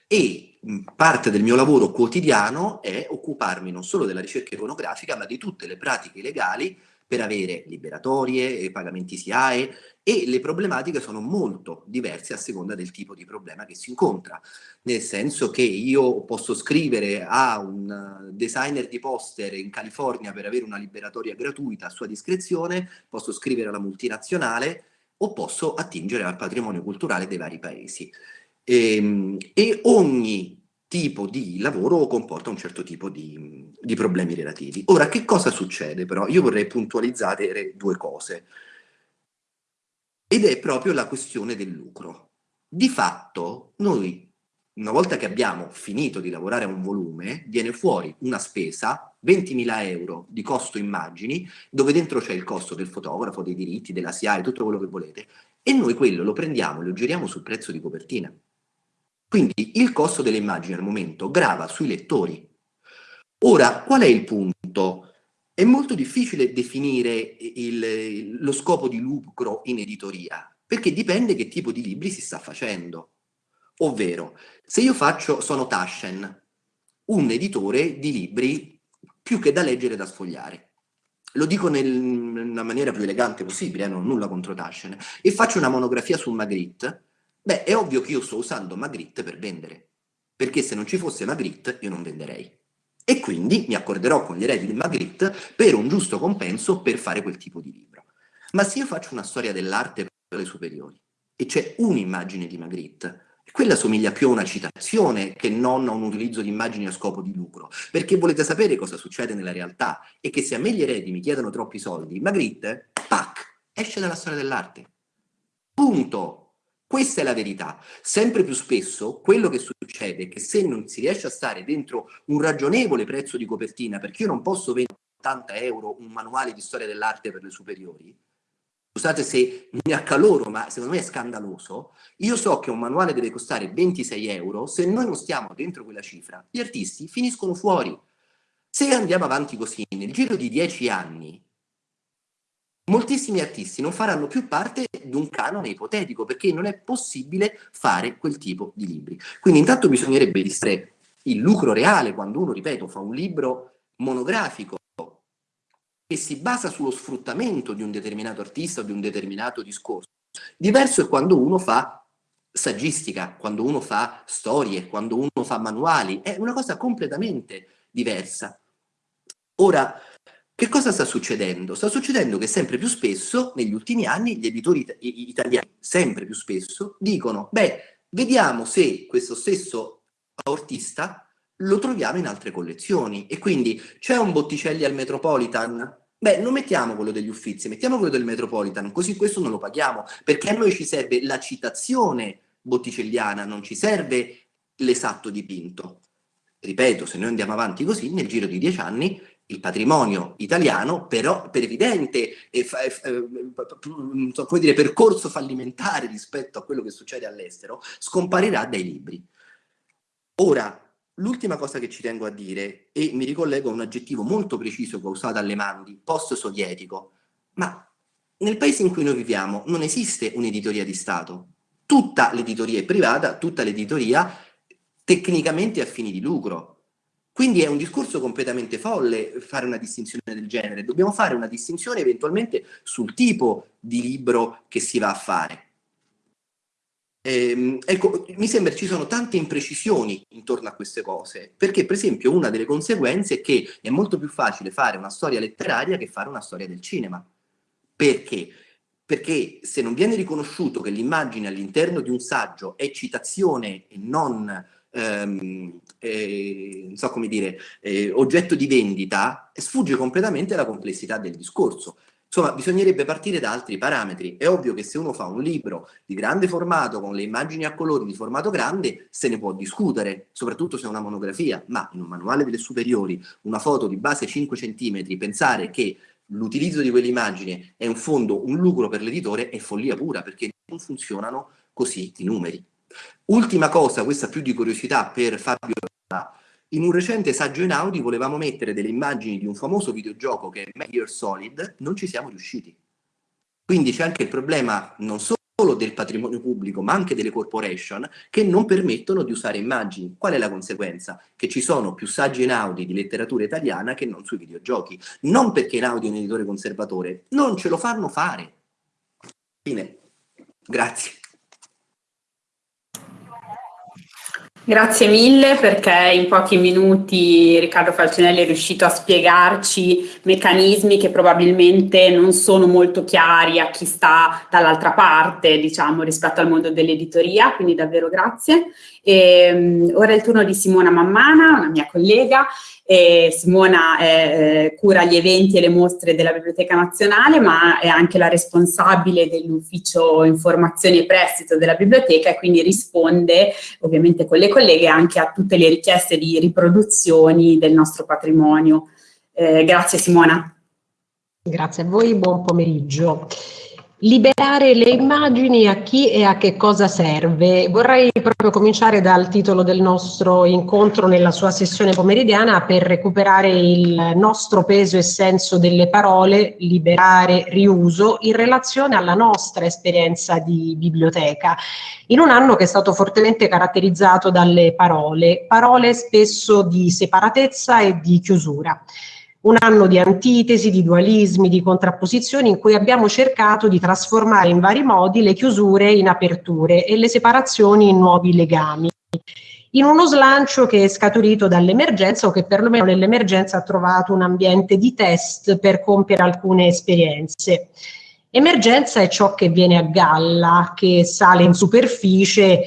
E um, parte del mio lavoro quotidiano è occuparmi non solo della ricerca iconografica, ma di tutte le pratiche legali per avere liberatorie, pagamenti SIAE e le problematiche sono molto diverse a seconda del tipo di problema che si incontra, nel senso che io posso scrivere a un designer di poster in California per avere una liberatoria gratuita a sua discrezione, posso scrivere alla multinazionale o posso attingere al patrimonio culturale dei vari paesi. E, ehm, e ogni tipo di lavoro comporta un certo tipo di, di, problemi relativi. Ora, che cosa succede però? Io vorrei puntualizzare due cose. Ed è proprio la questione del lucro. Di fatto, noi, una volta che abbiamo finito di lavorare a un volume, viene fuori una spesa, 20.000 euro di costo immagini, dove dentro c'è il costo del fotografo, dei diritti, della SIAE, tutto quello che volete, e noi quello lo prendiamo e lo giriamo sul prezzo di copertina. Quindi il costo delle immagini al momento grava sui lettori. Ora, qual è il punto? È molto difficile definire il, lo scopo di lucro in editoria, perché dipende che tipo di libri si sta facendo. Ovvero, se io faccio, sono Taschen, un editore di libri più che da leggere e da sfogliare. Lo dico nel, nella maniera più elegante possibile, eh, non ho nulla contro Taschen, e faccio una monografia su Magritte, beh, è ovvio che io sto usando Magritte per vendere, perché se non ci fosse Magritte io non venderei. E quindi mi accorderò con gli eredi di Magritte per un giusto compenso per fare quel tipo di libro. Ma se io faccio una storia dell'arte alle superiori e c'è un'immagine di Magritte. Quella somiglia più a una citazione che non a un utilizzo di immagini a scopo di lucro, perché volete sapere cosa succede nella realtà e che se a me gli eredi mi chiedono troppi soldi, Magritte, pac, esce dalla storia dell'arte. Punto. Questa è la verità. Sempre più spesso quello che succede è che se non si riesce a stare dentro un ragionevole prezzo di copertina, perché io non posso vendere 80 euro un manuale di storia dell'arte per le superiori, scusate se mi accaloro, ma secondo me è scandaloso, io so che un manuale deve costare 26 euro, se noi non stiamo dentro quella cifra, gli artisti finiscono fuori. Se andiamo avanti così, nel giro di 10 anni, moltissimi artisti non faranno più parte di un canone ipotetico, perché non è possibile fare quel tipo di libri. Quindi intanto bisognerebbe distrarre il lucro reale quando uno, ripeto, fa un libro monografico che si basa sullo sfruttamento di un determinato artista o di un determinato discorso. Diverso è quando uno fa saggistica, quando uno fa storie, quando uno fa manuali, è una cosa completamente diversa. Ora, che cosa sta succedendo? Sta succedendo che sempre più spesso, negli ultimi anni, gli editori italiani, sempre più spesso, dicono, beh, vediamo se questo stesso artista lo troviamo in altre collezioni. E quindi c'è un Botticelli al Metropolitan? Beh, non mettiamo quello degli Uffizi, mettiamo quello del Metropolitan, così questo non lo paghiamo, perché a noi ci serve la citazione botticelliana, non ci serve l'esatto dipinto. Ripeto, se noi andiamo avanti così, nel giro di dieci anni il patrimonio italiano, però per evidente eh, come dire, percorso fallimentare rispetto a quello che succede all'estero, scomparirà dai libri. Ora, L'ultima cosa che ci tengo a dire, e mi ricollego a un aggettivo molto preciso che ho usato alle Mandi, post-sovietico, ma nel paese in cui noi viviamo non esiste un'editoria di Stato. Tutta l'editoria è privata, tutta l'editoria tecnicamente a fini di lucro. Quindi è un discorso completamente folle fare una distinzione del genere. Dobbiamo fare una distinzione eventualmente sul tipo di libro che si va a fare. Eh, ecco, mi sembra ci sono tante imprecisioni intorno a queste cose, perché per esempio una delle conseguenze è che è molto più facile fare una storia letteraria che fare una storia del cinema. Perché? Perché se non viene riconosciuto che l'immagine all'interno di un saggio è citazione e non, ehm, eh, non so come dire, eh, oggetto di vendita, sfugge completamente la complessità del discorso. Insomma, bisognerebbe partire da altri parametri. È ovvio che se uno fa un libro di grande formato, con le immagini a colori di formato grande, se ne può discutere, soprattutto se è una monografia, ma in un manuale delle superiori, una foto di base 5 cm, pensare che l'utilizzo di quell'immagine è in fondo un lucro per l'editore è follia pura, perché non funzionano così i numeri. Ultima cosa, questa più di curiosità per Fabio in un recente saggio in Audi volevamo mettere delle immagini di un famoso videogioco che è Gear Solid, non ci siamo riusciti. Quindi c'è anche il problema non solo del patrimonio pubblico, ma anche delle corporation che non permettono di usare immagini. Qual è la conseguenza? Che ci sono più saggi in Audi di letteratura italiana che non sui videogiochi. Non perché in Audi è un editore conservatore, non ce lo fanno fare. Fine. Grazie. Grazie mille perché in pochi minuti Riccardo Falcinelli è riuscito a spiegarci meccanismi che probabilmente non sono molto chiari a chi sta dall'altra parte, diciamo, rispetto al mondo dell'editoria, quindi davvero grazie. E, um, ora è il turno di Simona Mammana, una mia collega, e Simona eh, cura gli eventi e le mostre della Biblioteca Nazionale, ma è anche la responsabile dell'ufficio informazioni e prestito della biblioteca e quindi risponde ovviamente con le colleghe anche a tutte le richieste di riproduzioni del nostro patrimonio. Eh, grazie Simona. Grazie a voi, buon pomeriggio. Liberare le immagini a chi e a che cosa serve? Vorrei proprio cominciare dal titolo del nostro incontro nella sua sessione pomeridiana per recuperare il nostro peso e senso delle parole, liberare, riuso, in relazione alla nostra esperienza di biblioteca, in un anno che è stato fortemente caratterizzato dalle parole, parole spesso di separatezza e di chiusura un anno di antitesi, di dualismi, di contrapposizioni in cui abbiamo cercato di trasformare in vari modi le chiusure in aperture e le separazioni in nuovi legami in uno slancio che è scaturito dall'emergenza o che perlomeno nell'emergenza ha trovato un ambiente di test per compiere alcune esperienze. Emergenza è ciò che viene a galla, che sale in superficie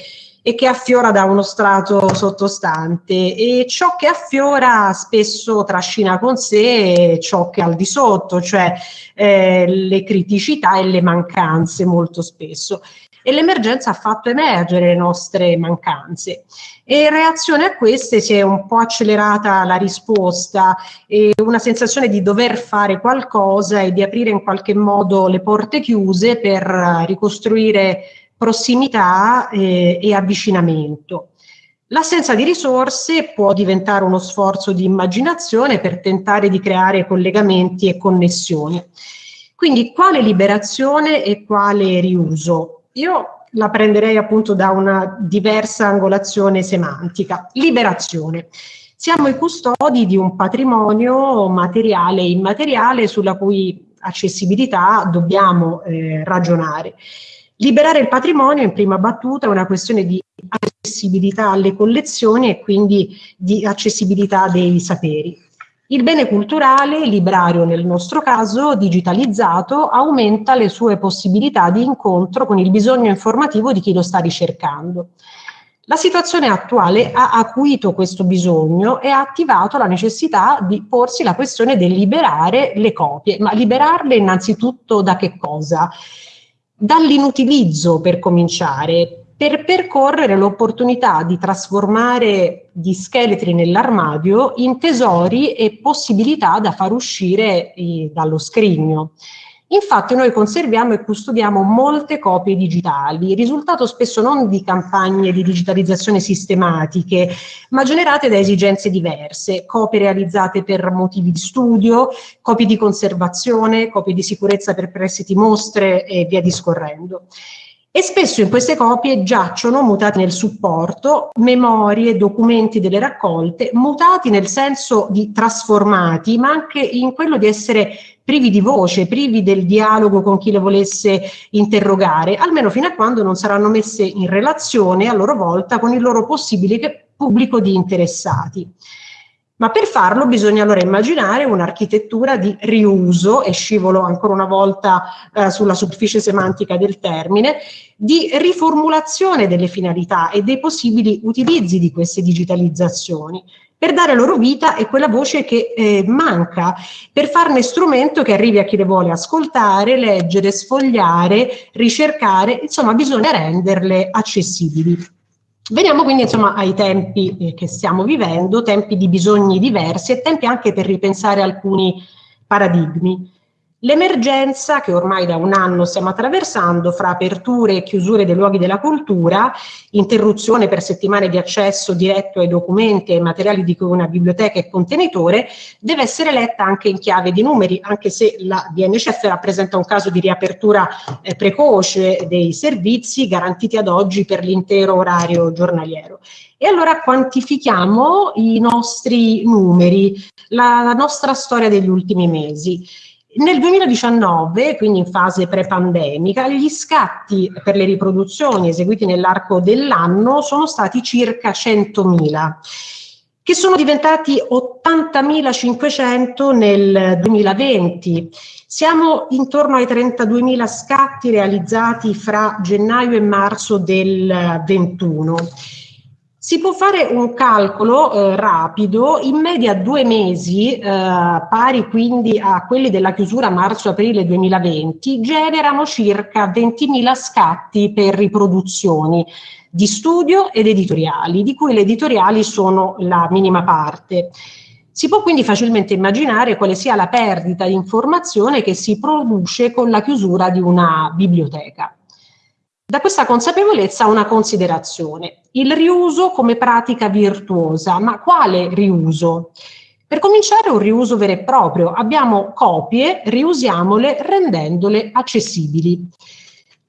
e che affiora da uno strato sottostante e ciò che affiora spesso trascina con sé ciò che è al di sotto, cioè eh, le criticità e le mancanze molto spesso. E l'emergenza ha fatto emergere le nostre mancanze. E in reazione a queste si è un po' accelerata la risposta e una sensazione di dover fare qualcosa e di aprire in qualche modo le porte chiuse per ricostruire prossimità eh, e avvicinamento. L'assenza di risorse può diventare uno sforzo di immaginazione per tentare di creare collegamenti e connessioni. Quindi quale liberazione e quale riuso? Io la prenderei appunto da una diversa angolazione semantica. Liberazione. Siamo i custodi di un patrimonio materiale e immateriale sulla cui accessibilità dobbiamo eh, ragionare. Liberare il patrimonio in prima battuta è una questione di accessibilità alle collezioni e quindi di accessibilità dei saperi. Il bene culturale, librario nel nostro caso, digitalizzato, aumenta le sue possibilità di incontro con il bisogno informativo di chi lo sta ricercando. La situazione attuale ha acuito questo bisogno e ha attivato la necessità di porsi la questione del liberare le copie, ma liberarle innanzitutto da che cosa? Dall'inutilizzo per cominciare, per percorrere l'opportunità di trasformare gli scheletri nell'armadio in tesori e possibilità da far uscire eh, dallo scrigno. Infatti noi conserviamo e custodiamo molte copie digitali, risultato spesso non di campagne di digitalizzazione sistematiche, ma generate da esigenze diverse, copie realizzate per motivi di studio, copie di conservazione, copie di sicurezza per prestiti mostre e via discorrendo. E spesso in queste copie giacciono, mutati nel supporto, memorie, documenti delle raccolte, mutati nel senso di trasformati, ma anche in quello di essere privi di voce, privi del dialogo con chi le volesse interrogare, almeno fino a quando non saranno messe in relazione a loro volta con il loro possibile pubblico di interessati. Ma per farlo bisogna allora immaginare un'architettura di riuso, e scivolo ancora una volta eh, sulla superficie semantica del termine, di riformulazione delle finalità e dei possibili utilizzi di queste digitalizzazioni, per dare loro vita e quella voce che eh, manca, per farne strumento che arrivi a chi le vuole ascoltare, leggere, sfogliare, ricercare, insomma bisogna renderle accessibili. Veniamo quindi insomma, ai tempi eh, che stiamo vivendo, tempi di bisogni diversi e tempi anche per ripensare alcuni paradigmi. L'emergenza che ormai da un anno stiamo attraversando fra aperture e chiusure dei luoghi della cultura, interruzione per settimane di accesso diretto ai documenti e ai materiali di cui una biblioteca è contenitore, deve essere letta anche in chiave di numeri, anche se la DNCF rappresenta un caso di riapertura eh, precoce dei servizi garantiti ad oggi per l'intero orario giornaliero. E allora quantifichiamo i nostri numeri, la, la nostra storia degli ultimi mesi Nel 2019, quindi in fase pre-pandemica, gli scatti per le riproduzioni eseguiti nell'arco dell'anno sono stati circa 100.000 che sono diventati 80.500 nel 2020. Siamo intorno ai 32.000 scatti realizzati fra gennaio e marzo del 21. Si può fare un calcolo eh, rapido, in media due mesi, eh, pari quindi a quelli della chiusura marzo-aprile 2020, generano circa 20.000 scatti per riproduzioni di studio ed editoriali, di cui le editoriali sono la minima parte. Si può quindi facilmente immaginare quale sia la perdita di informazione che si produce con la chiusura di una biblioteca. Da questa consapevolezza una considerazione, il riuso come pratica virtuosa, ma quale riuso? Per cominciare un riuso vero e proprio, abbiamo copie, riusiamole rendendole accessibili.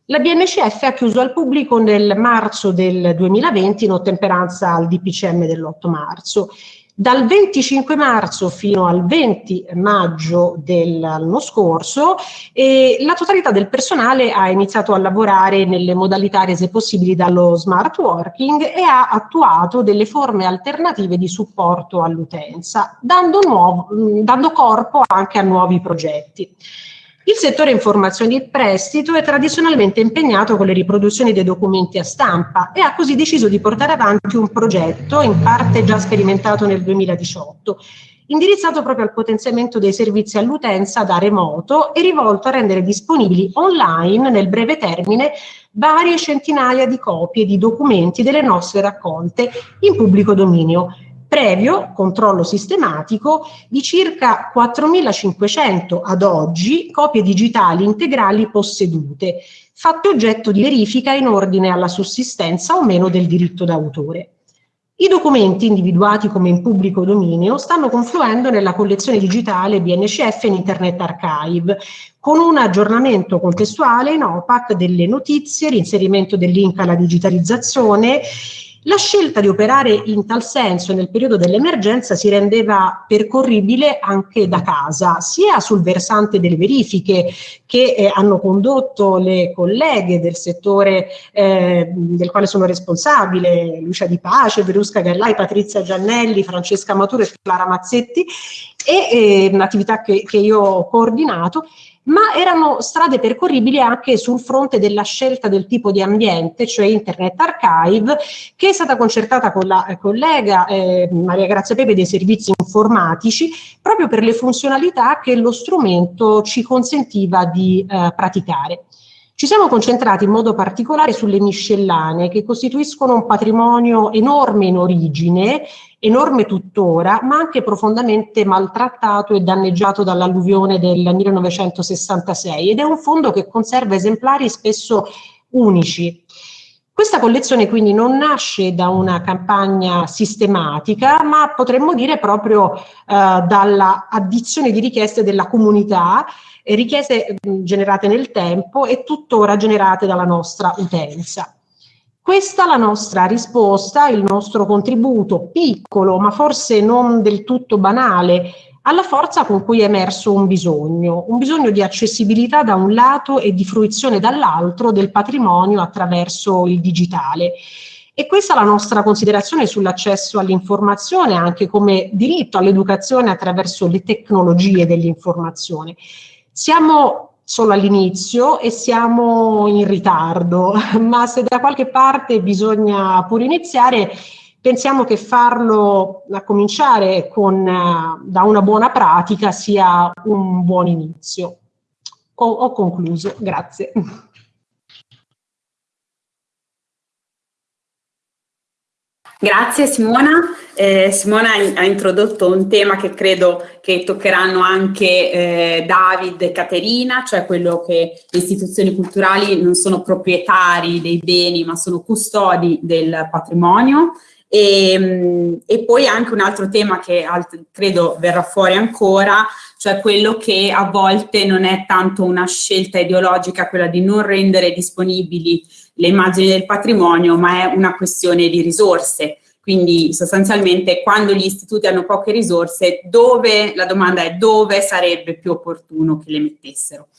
La BNCF ha chiuso al pubblico nel marzo del 2020 in ottemperanza al DPCM dell'8 marzo dal 25 marzo fino al 20 maggio dell'anno scorso eh, la totalità del personale ha iniziato a lavorare nelle modalità rese possibili dallo smart working e ha attuato delle forme alternative di supporto all'utenza, dando, dando corpo anche a nuovi progetti. Il settore informazioni e prestito è tradizionalmente impegnato con le riproduzioni dei documenti a stampa e ha così deciso di portare avanti un progetto, in parte già sperimentato nel 2018, indirizzato proprio al potenziamento dei servizi all'utenza da remoto e rivolto a rendere disponibili online nel breve termine varie centinaia di copie di documenti delle nostre raccolte in pubblico dominio, previo controllo sistematico di circa 4.500 ad oggi copie digitali integrali possedute, fatte oggetto di verifica in ordine alla sussistenza o meno del diritto d'autore. I documenti individuati come in pubblico dominio stanno confluendo nella collezione digitale BNCF in Internet Archive, con un aggiornamento contestuale in OPAC delle notizie, l'inserimento del link alla digitalizzazione la scelta di operare in tal senso nel periodo dell'emergenza si rendeva percorribile anche da casa, sia sul versante delle verifiche che eh, hanno condotto le colleghe del settore eh, del quale sono responsabile, Lucia Di Pace, Verusca Gallai, Patrizia Giannelli, Francesca Maturo e Clara Mazzetti, e eh, un'attività che, che io ho coordinato, ma erano strade percorribili anche sul fronte della scelta del tipo di ambiente, cioè Internet Archive, che è stata concertata con la eh, collega eh, Maria Grazia Pepe dei servizi informatici, proprio per le funzionalità che lo strumento ci consentiva di eh, praticare. Ci siamo concentrati in modo particolare sulle miscellane che costituiscono un patrimonio enorme in origine, enorme tuttora, ma anche profondamente maltrattato e danneggiato dall'alluvione del 1966 ed è un fondo che conserva esemplari spesso unici. Questa collezione quindi non nasce da una campagna sistematica, ma potremmo dire proprio eh, dalla di richieste della comunità richieste generate nel tempo e tuttora generate dalla nostra utenza. Questa è la nostra risposta, il nostro contributo piccolo, ma forse non del tutto banale, alla forza con cui è emerso un bisogno, un bisogno di accessibilità da un lato e di fruizione dall'altro del patrimonio attraverso il digitale. E questa è la nostra considerazione sull'accesso all'informazione, anche come diritto all'educazione attraverso le tecnologie dell'informazione. Siamo solo all'inizio e siamo in ritardo, ma se da qualche parte bisogna pure iniziare, pensiamo che farlo a cominciare con, uh, da una buona pratica sia un buon inizio. Ho, ho concluso, grazie. Grazie Simona. Eh, Simona ha introdotto un tema che credo che toccheranno anche eh, David e Caterina, cioè quello che le istituzioni culturali non sono proprietari dei beni ma sono custodi del patrimonio. E, mm, e poi anche un altro tema che credo verrà fuori ancora, cioè quello che a volte non è tanto una scelta ideologica, quella di non rendere disponibili le immagini del patrimonio, ma è una questione di risorse. quindi sostanzialmente quando gli istituti hanno poche risorse, dove, la domanda è dove sarebbe più opportuno che le mettessero.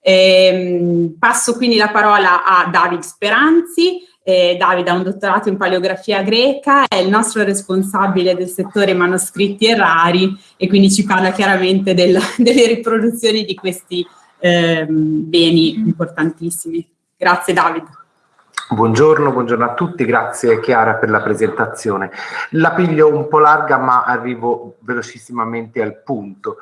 Eh, passo quindi la parola a David Speranzi. Eh, Davide ha un dottorato in paleografia greca, è il nostro responsabile del settore manoscritti e rari e quindi ci parla chiaramente del, delle riproduzioni di questi eh, beni importantissimi. Grazie Davide. Buongiorno, buongiorno a tutti, grazie Chiara per la presentazione. La piglio un po' larga ma arrivo velocissimamente al punto.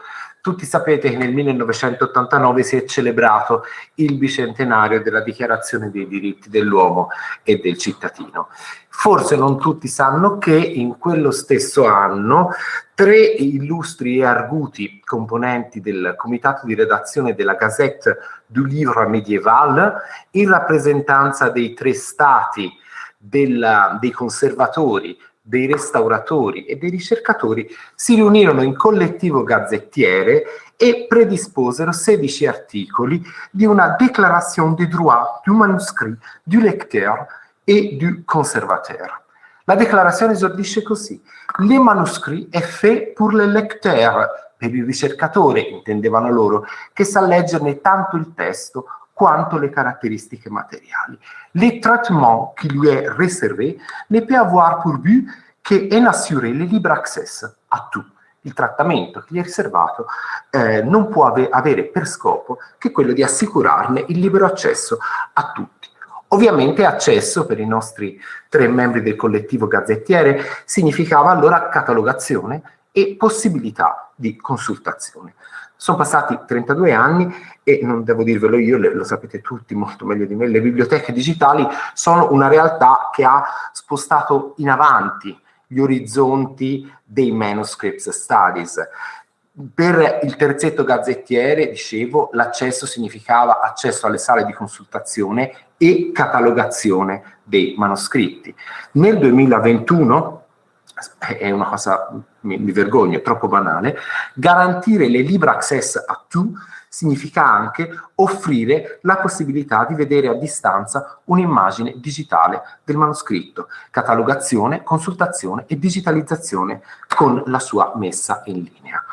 Tutti sapete che nel 1989 si è celebrato il bicentenario della Dichiarazione dei diritti dell'uomo e del cittadino. Forse non tutti sanno che in quello stesso anno tre illustri e arguti componenti del comitato di redazione della Gazette du Livre Médiéval, in rappresentanza dei tre stati della, dei conservatori, dei restauratori e dei ricercatori si riunirono in collettivo gazzettiere e predisposero 16 articoli di una Déclaration des droits du manuscrit, du lecteur et du conservateur. La déclaration esordisce così. Les manuscrits est fait pour le lecteur, per il ricercatore, intendevano loro, che sa leggerne tanto il testo quanto le caratteristiche materiali. Le traitement qui lui est réservé ne peut avoir pour but qu'en assurer le libre access a tout. Il trattamento che gli è riservato eh, non può ave avere per scopo che quello di assicurarne il libero accesso a tutti. Ovviamente accesso per i nostri tre membri del collettivo gazzettiere significava allora catalogazione e possibilità di consultazione. Sono passati 32 anni e non devo dirvelo io, lo sapete tutti molto meglio di me, le biblioteche digitali sono una realtà che ha spostato in avanti gli orizzonti dei manuscripts studies. Per il terzetto gazzettiere, dicevo, l'accesso significava accesso alle sale di consultazione e catalogazione dei manoscritti. Nel 2021 è una cosa, mi, mi vergogno, è troppo banale, garantire le libre access a tu significa anche offrire la possibilità di vedere a distanza un'immagine digitale del manoscritto, catalogazione, consultazione e digitalizzazione con la sua messa in linea.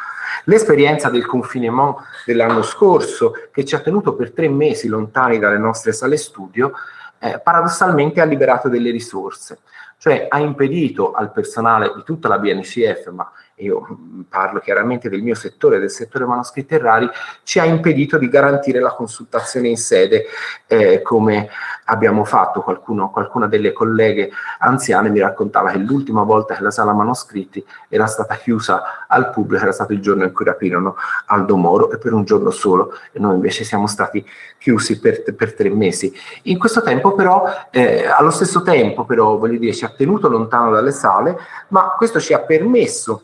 L'esperienza del confinement dell'anno scorso, che ci ha tenuto per tre mesi lontani dalle nostre sale studio, eh, paradossalmente ha liberato delle risorse cioè ha impedito al personale di tutta la BNCF, ma io parlo chiaramente del mio settore, del settore manoscritti e rari, ci ha impedito di garantire la consultazione in sede eh, come abbiamo fatto. Qualcuno, qualcuna delle colleghe anziane mi raccontava che l'ultima volta che la sala manoscritti era stata chiusa al pubblico era stato il giorno in cui rapirono Aldo Moro e per un giorno solo e noi invece siamo stati chiusi per, per tre mesi. In questo tempo però, eh, allo stesso tempo però, voglio dire, ci ha tenuto lontano dalle sale, ma questo ci ha permesso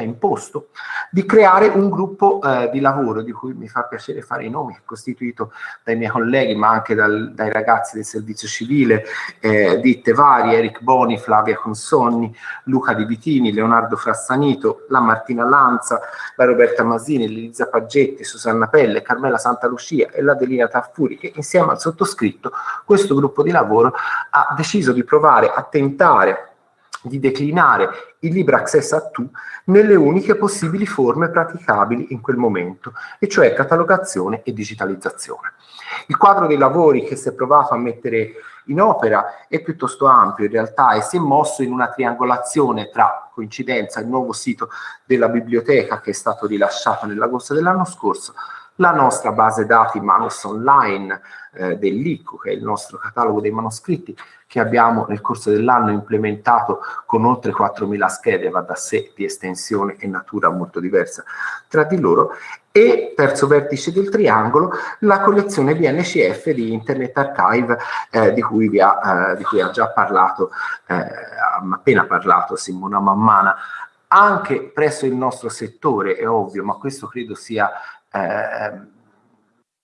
ha imposto di creare un gruppo eh, di lavoro di cui mi fa piacere fare i nomi, costituito dai miei colleghi ma anche dal, dai ragazzi del servizio civile, eh, ditte varie, Eric Boni, Flavia Consonni, Luca Di Vitini, Leonardo Frassanito, la Martina Lanza, la Roberta Masini, Elisa Paggetti, Susanna Pelle, Carmela Santa Lucia e l'Adelina Taffuri che insieme al sottoscritto questo gruppo di lavoro ha deciso di provare a tentare di declinare il libro access a tu nelle uniche possibili forme praticabili in quel momento, e cioè catalogazione e digitalizzazione. Il quadro dei lavori che si è provato a mettere in opera è piuttosto ampio in realtà e si è mosso in una triangolazione tra coincidenza il nuovo sito della biblioteca che è stato rilasciato nell'agosto dell'anno scorso, la nostra base dati Manus Online eh, dell'ICO, che è il nostro catalogo dei manoscritti, che abbiamo nel corso dell'anno implementato con oltre 4.000 schede, va da sé di estensione e natura molto diversa tra di loro, e terzo vertice del triangolo, la collezione BNCF di Internet Archive eh, di, cui ha, eh, di, cui ha, già parlato, eh, appena parlato Simona Mammana, anche presso il nostro settore, è ovvio, ma questo credo sia eh,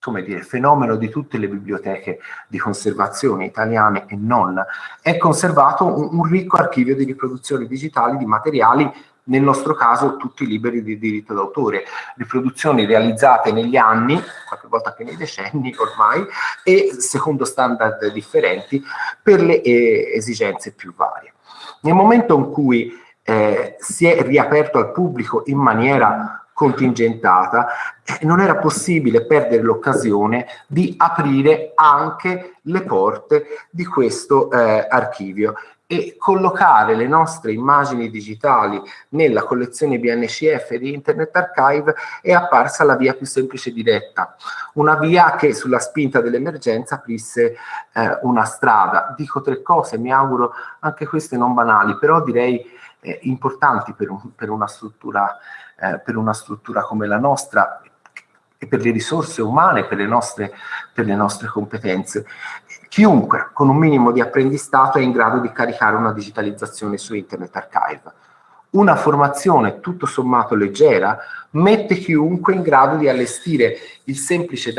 come dire, fenomeno di tutte le biblioteche di conservazione italiane e non, è conservato un, un ricco archivio di riproduzioni digitali di materiali nel nostro caso tutti liberi di diritto d'autore, riproduzioni realizzate negli anni, qualche volta anche nei decenni ormai, e secondo standard differenti per le eh, esigenze più varie. Nel momento in cui eh, si è riaperto al pubblico in maniera contingentata, non era possibile perdere l'occasione di aprire anche le porte di questo eh, archivio e collocare le nostre immagini digitali nella collezione BNCF di Internet Archive è apparsa la via più semplice e diretta, una via che sulla spinta dell'emergenza aprisse eh, una strada. Dico tre cose, mi auguro anche queste non banali, però direi eh, importanti per, un, per, una struttura, eh, per una struttura come la nostra e per le risorse umane, per le nostre, per le nostre competenze. Chiunque con un minimo di apprendistato è in grado di caricare una digitalizzazione su Internet Archive. Una formazione tutto sommato leggera mette chiunque in grado di allestire il semplice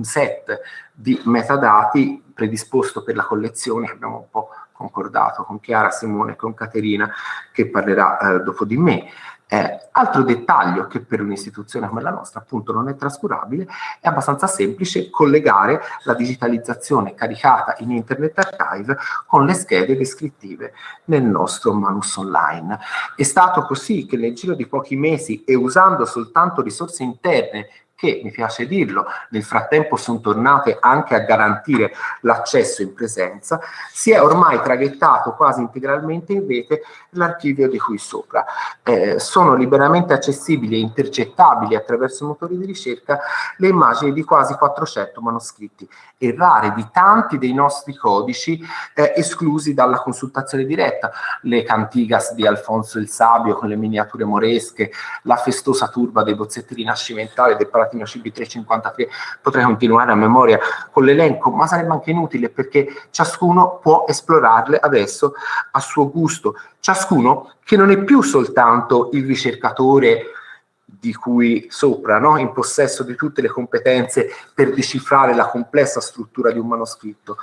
set di metadati predisposto per la collezione abbiamo un po' concordato con Chiara, Simone e con Caterina che parlerà eh, dopo di me. Eh, altro dettaglio che per un'istituzione come la nostra appunto non è trascurabile è abbastanza semplice collegare la digitalizzazione caricata in Internet Archive con le schede descrittive nel nostro Manus Online. È stato così che nel giro di pochi mesi e usando soltanto risorse interne che, mi piace dirlo, nel frattempo sono tornate anche a garantire l'accesso in presenza, si è ormai traghettato quasi integralmente in rete l'archivio di cui sopra. Eh, sono liberamente accessibili e intercettabili attraverso motori di ricerca le immagini di quasi 400 manoscritti e rare di tanti dei nostri codici eh, esclusi dalla consultazione diretta, le cantigas di Alfonso il Sabio con le miniature moresche, la festosa turba dei bozzetti rinascimentali del Palatino CB353, potrei continuare a memoria con l'elenco, ma sarebbe anche inutile perché ciascuno può esplorarle adesso a suo gusto, ciascuno che non è più soltanto il ricercatore di cui sopra, no? in possesso di tutte le competenze per decifrare la complessa struttura di un manoscritto.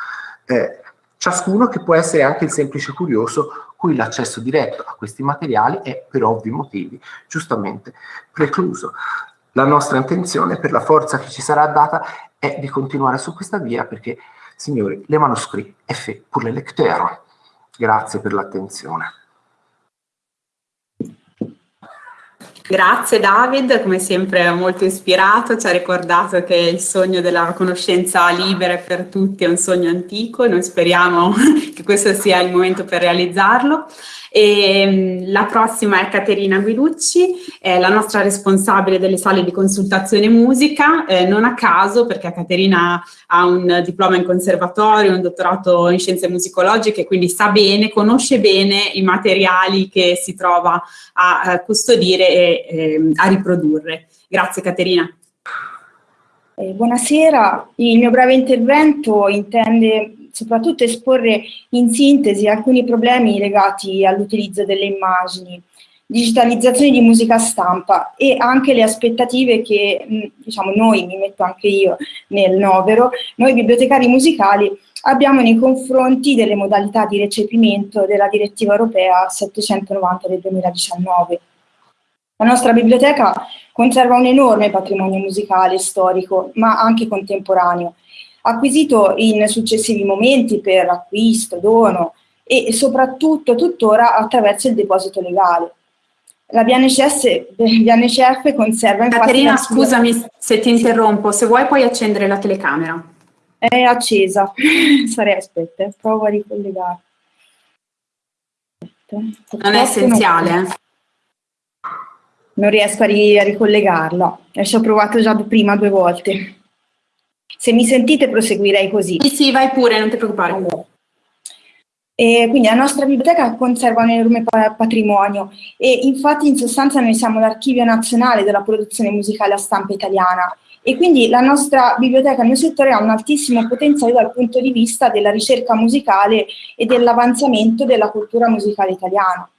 Eh, ciascuno che può essere anche il semplice curioso cui l'accesso diretto a questi materiali è per ovvi motivi giustamente precluso. La nostra intenzione, per la forza che ci sarà data, è di continuare su questa via perché, signori, le manoscritti è fait pour le lecteurs. Grazie per l'attenzione. Grazie David, come sempre molto ispirato, ci ha ricordato che il sogno della conoscenza libera per tutti è un sogno antico, noi speriamo che questo sia il momento per realizzarlo. E, mm, la prossima è Caterina Guiducci, è la nostra responsabile delle sale di consultazione musica, eh, non a caso perché Caterina ha un diploma in conservatorio, un dottorato in scienze musicologiche, quindi sa bene, conosce bene i materiali che si trova a, a custodire e eh, a riprodurre. Grazie Caterina. Eh, buonasera, il mio breve intervento intende soprattutto esporre in sintesi alcuni problemi legati all'utilizzo delle immagini, digitalizzazione di musica stampa e anche le aspettative che diciamo, noi, mi metto anche io nel novero, noi bibliotecari musicali abbiamo nei confronti delle modalità di recepimento della direttiva europea 790 del 2019. La nostra biblioteca conserva un enorme patrimonio musicale, storico, ma anche contemporaneo, acquisito in successivi momenti per acquisto, dono e soprattutto tuttora attraverso il deposito legale. La BNCS, BNCF conserva infatti... Caterina, scusami se ti interrompo, se vuoi puoi accendere la telecamera. È accesa, sarei, aspetta, provo a ricollegare. Non è essenziale. Non, riesco a, ri a ricollegarla, ci ho provato già prima due volte. Se mi sentite proseguirei così. Sì, sì, vai pure, non ti preoccupare. Allora. E quindi la nostra biblioteca conserva un enorme patrimonio e infatti in sostanza noi siamo l'archivio nazionale della produzione musicale a stampa italiana e quindi la nostra biblioteca nel settore ha un altissimo potenziale dal punto di vista della ricerca musicale e dell'avanzamento della cultura musicale italiana.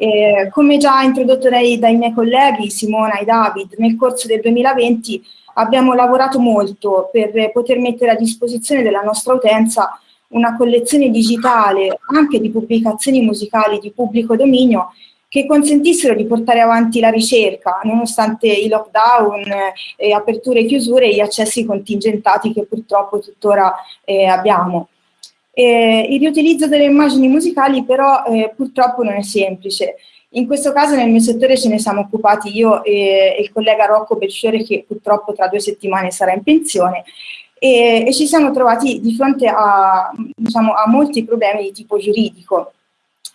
Eh, come già introdotto dai, dai miei colleghi Simona e David, nel corso del 2020 abbiamo lavorato molto per poter mettere a disposizione della nostra utenza una collezione digitale anche di pubblicazioni musicali di pubblico dominio che consentissero di portare avanti la ricerca, nonostante i lockdown, eh, aperture e chiusure e gli accessi contingentati che purtroppo tuttora eh, abbiamo. Eh, il riutilizzo delle immagini musicali però eh, purtroppo non è semplice. In questo caso nel mio settore ce ne siamo occupati io e, il collega Rocco Belfiore che purtroppo tra due settimane sarà in pensione e, e ci siamo trovati di fronte a, diciamo, a molti problemi di tipo giuridico.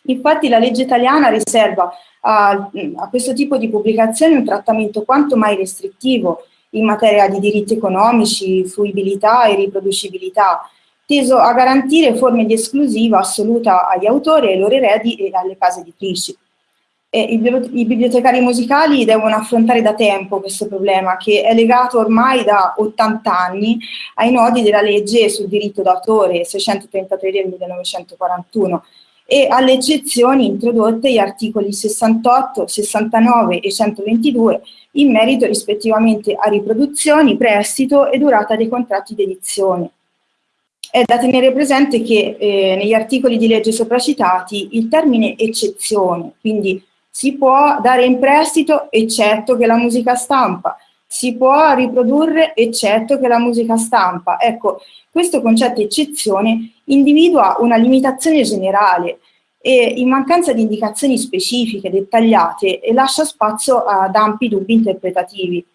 Infatti la legge italiana riserva a, a, questo tipo di pubblicazioni un trattamento quanto mai restrittivo in materia di diritti economici, fruibilità e riproducibilità, teso a garantire forme di esclusiva assoluta agli autori, ai loro eredi e alle case editrici. I, I bibliotecari musicali devono affrontare da tempo questo problema che è legato ormai da 80 anni ai nodi della legge sul diritto d'autore 633 del 1941 e alle eccezioni introdotte gli articoli 68, 69 e 122 in merito rispettivamente a riproduzioni, prestito e durata dei contratti di edizione. È da tenere presente che eh, negli articoli di legge sopracitati il termine eccezione, quindi si può dare in prestito eccetto che la musica stampa, si può riprodurre eccetto che la musica stampa. Ecco, questo concetto eccezione individua una limitazione generale e in mancanza di indicazioni specifiche, dettagliate, lascia spazio ad ampi dubbi interpretativi.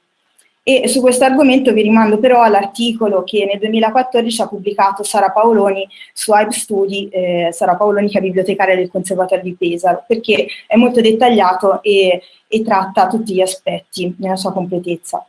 E su questo argomento vi rimando però all'articolo che nel 2014 ha pubblicato Sara Paoloni su Hype Studi, eh, Sara Paoloni che è bibliotecaria del Conservatorio di Pesaro, perché è molto dettagliato e, e tratta tutti gli aspetti nella sua completezza.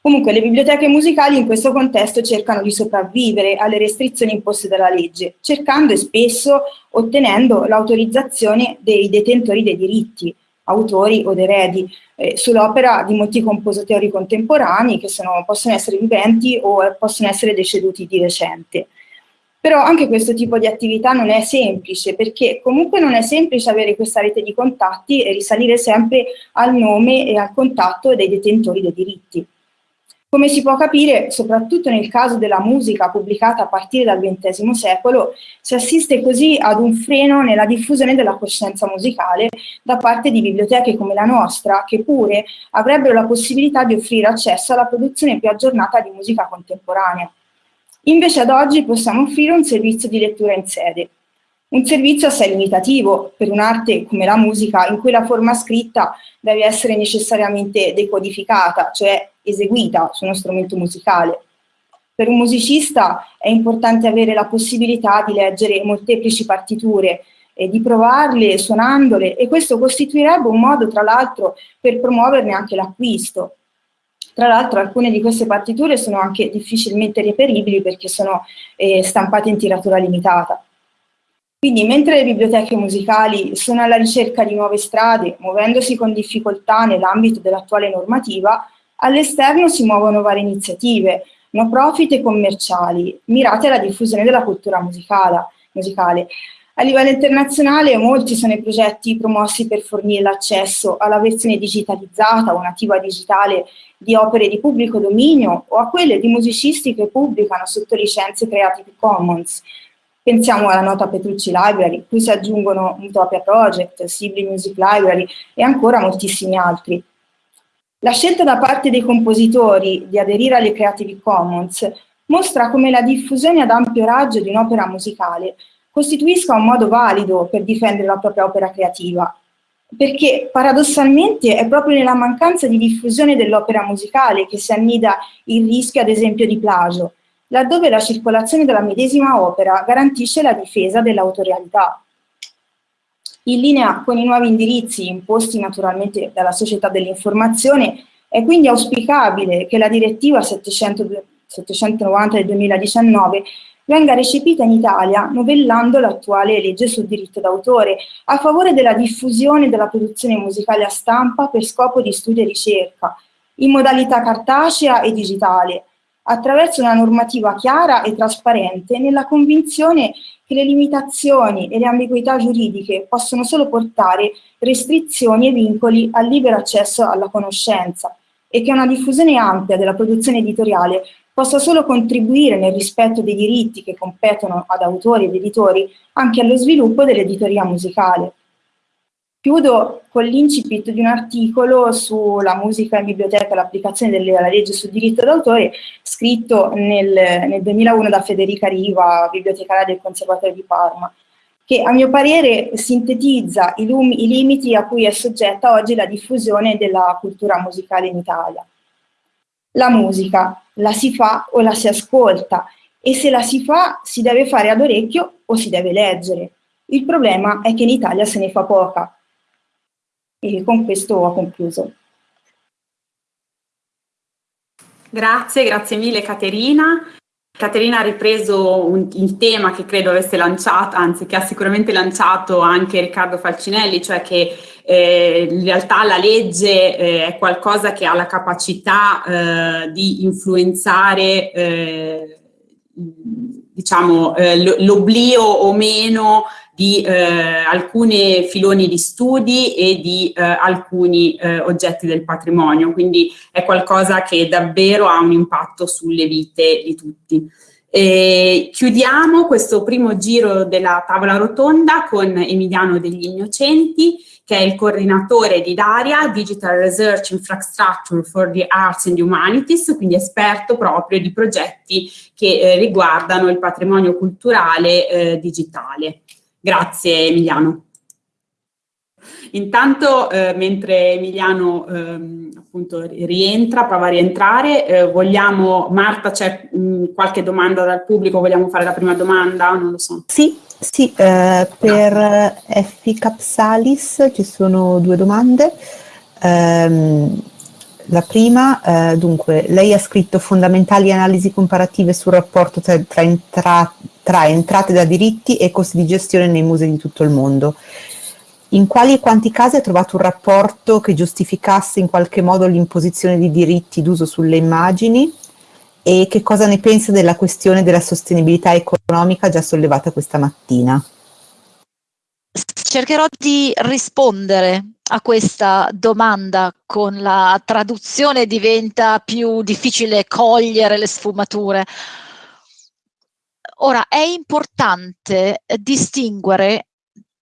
Comunque le biblioteche musicali in questo contesto cercano di sopravvivere alle restrizioni imposte dalla legge, cercando e spesso ottenendo l'autorizzazione dei detentori dei diritti, autori o eredi, eh, sull'opera di molti compositori contemporanei che sono, possono essere viventi o possono essere deceduti di recente. Però anche questo tipo di attività non è semplice, perché comunque non è semplice avere questa rete di contatti e risalire sempre al nome e al contatto dei detentori dei diritti. Come si può capire, soprattutto nel caso della musica pubblicata a partire dal XX secolo, si assiste così ad un freno nella diffusione della coscienza musicale da parte di biblioteche come la nostra, che pure avrebbero la possibilità di offrire accesso alla produzione più aggiornata di musica contemporanea. Invece ad oggi possiamo offrire un servizio di lettura in sede, un servizio assai limitativo per un'arte come la musica in cui la forma scritta deve essere necessariamente decodificata, cioè eseguita su uno strumento musicale. Per un musicista è importante avere la possibilità di leggere molteplici partiture e di provarle suonandole e questo costituirebbe un modo tra l'altro per promuoverne anche l'acquisto. Tra l'altro alcune di queste partiture sono anche difficilmente reperibili perché sono eh, stampate in tiratura limitata. Quindi mentre le biblioteche musicali sono alla ricerca di nuove strade, muovendosi con difficoltà nell'ambito dell'attuale normativa, all'esterno si muovono varie iniziative, no profit e commerciali, mirate alla diffusione della cultura musicale. A livello internazionale molti sono i progetti promossi per fornire l'accesso alla versione digitalizzata o nativa digitale di opere di pubblico dominio o a quelle di musicisti che pubblicano sotto licenze Creative Commons, Pensiamo alla nota Petrucci Library, cui si aggiungono Utopia Project, Sibley Music Library e ancora moltissimi altri. La scelta da parte dei compositori di aderire alle Creative Commons mostra come la diffusione ad ampio raggio di un'opera musicale costituisca un modo valido per difendere la propria opera creativa, perché paradossalmente è proprio nella mancanza di diffusione dell'opera musicale che si annida il rischio ad esempio di plagio, laddove la circolazione della medesima opera garantisce la difesa dell'autorialità. In linea con i nuovi indirizzi imposti naturalmente dalla società dell'informazione, è quindi auspicabile che la direttiva 700, 790 del 2019 venga recepita in Italia novellando l'attuale legge sul diritto d'autore a favore della diffusione della produzione musicale a stampa per scopo di studio e ricerca, in modalità cartacea e digitale, attraverso una normativa chiara e trasparente nella convinzione che le limitazioni e le ambiguità giuridiche possono solo portare restrizioni e vincoli al libero accesso alla conoscenza e che una diffusione ampia della produzione editoriale possa solo contribuire nel rispetto dei diritti che competono ad autori ed editori anche allo sviluppo dell'editoria musicale. Chiudo con l'incipit di un articolo sulla musica in biblioteca e l'applicazione della legge sul diritto d'autore, scritto nel, nel 2001 da Federica Riva, bibliotecaria del Conservatorio di Parma, che a mio parere sintetizza i, i limiti a cui è soggetta oggi la diffusione della cultura musicale in Italia. La musica la si fa o la si ascolta e se la si fa si deve fare ad orecchio o si deve leggere. Il problema è che in Italia se ne fa poca e con questo ho concluso. Grazie, grazie mille Caterina. Caterina ha ripreso un, il tema che credo avesse lanciato, anzi che ha sicuramente lanciato anche Riccardo Falcinelli, cioè che eh, in realtà la legge eh, è qualcosa che ha la capacità eh, di influenzare eh, diciamo, eh, l'oblio o meno di eh, alcuni filoni di studi e di eh, alcuni eh, oggetti del patrimonio, quindi è qualcosa che davvero ha un impatto sulle vite di tutti. E chiudiamo questo primo giro della tavola rotonda con Emiliano degli Innocenti, che è il coordinatore di DARIA, Digital Research Infrastructure for the Arts and Humanities, quindi esperto proprio di progetti che eh, riguardano il patrimonio culturale eh, digitale. Grazie Emiliano. Intanto, eh, mentre Emiliano eh, appunto rientra, prova a rientrare, eh, vogliamo, Marta, c'è qualche domanda dal pubblico? Vogliamo fare la prima domanda? Non lo so. Sì, sì eh, per Effi Capsalis ci sono due domande. Um, la prima, eh, dunque, lei ha scritto fondamentali analisi comparative sul rapporto tra, tra, entra, tra, entrate da diritti e costi di gestione nei musei di tutto il mondo. In quali e quanti casi ha trovato un rapporto che giustificasse in qualche modo l'imposizione di diritti d'uso sulle immagini? E che cosa ne pensa della questione della sostenibilità economica già sollevata questa mattina? Cercherò di rispondere a questa domanda con la traduzione diventa più difficile cogliere le sfumature. Ora, è importante distinguere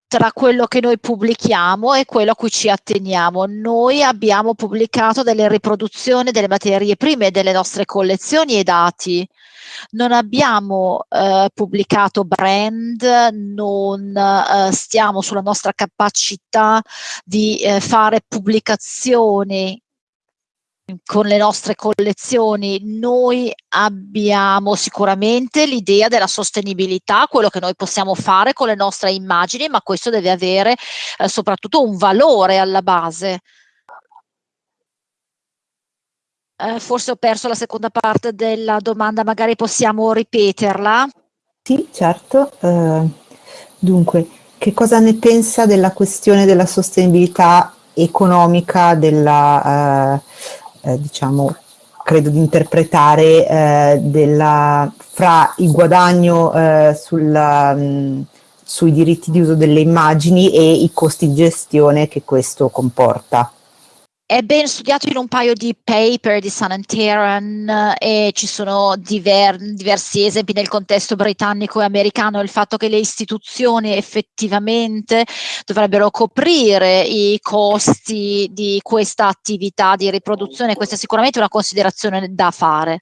tra quello che noi pubblichiamo e quello a cui ci atteniamo. Noi abbiamo pubblicato delle riproduzioni delle materie prime delle nostre collezioni e dati non abbiamo eh, pubblicato brand, non eh, stiamo sulla nostra capacità di eh, fare pubblicazioni con le nostre collezioni noi abbiamo sicuramente l'idea della sostenibilità, quello che noi possiamo fare con le nostre immagini, ma questo deve avere eh, soprattutto un valore alla base. Eh, forse ho perso la seconda parte della domanda, magari possiamo ripeterla? Sì, certo. Uh, dunque, che cosa ne pensa della questione della sostenibilità economica della, uh, eh, diciamo, credo di interpretare, eh, della, fra il guadagno eh, sulla, mh, mm, sui diritti di uso delle immagini e i costi di gestione che questo comporta? È ben studiato in un paio di paper di San Anteran e ci sono diver, diversi esempi nel contesto britannico e americano, il fatto che le istituzioni effettivamente dovrebbero coprire i costi di questa attività di riproduzione, questa è sicuramente una considerazione da fare.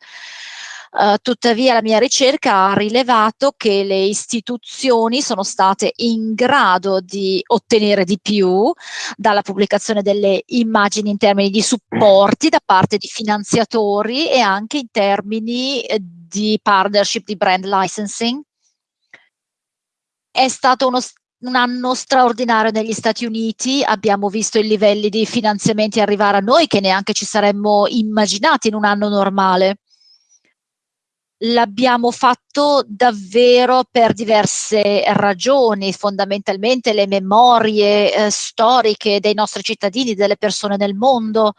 Uh, tuttavia la mia ricerca ha rilevato che le istituzioni sono state in grado di ottenere di più dalla pubblicazione delle immagini in termini di supporti da parte di finanziatori e anche in termini eh, di partnership di brand licensing. È stato uno un anno straordinario negli Stati Uniti, abbiamo visto i livelli di finanziamenti arrivare a noi che neanche ci saremmo immaginati in un anno normale l'abbiamo fatto davvero per diverse ragioni, fondamentalmente le memorie eh, storiche dei nostri cittadini, delle persone nel mondo.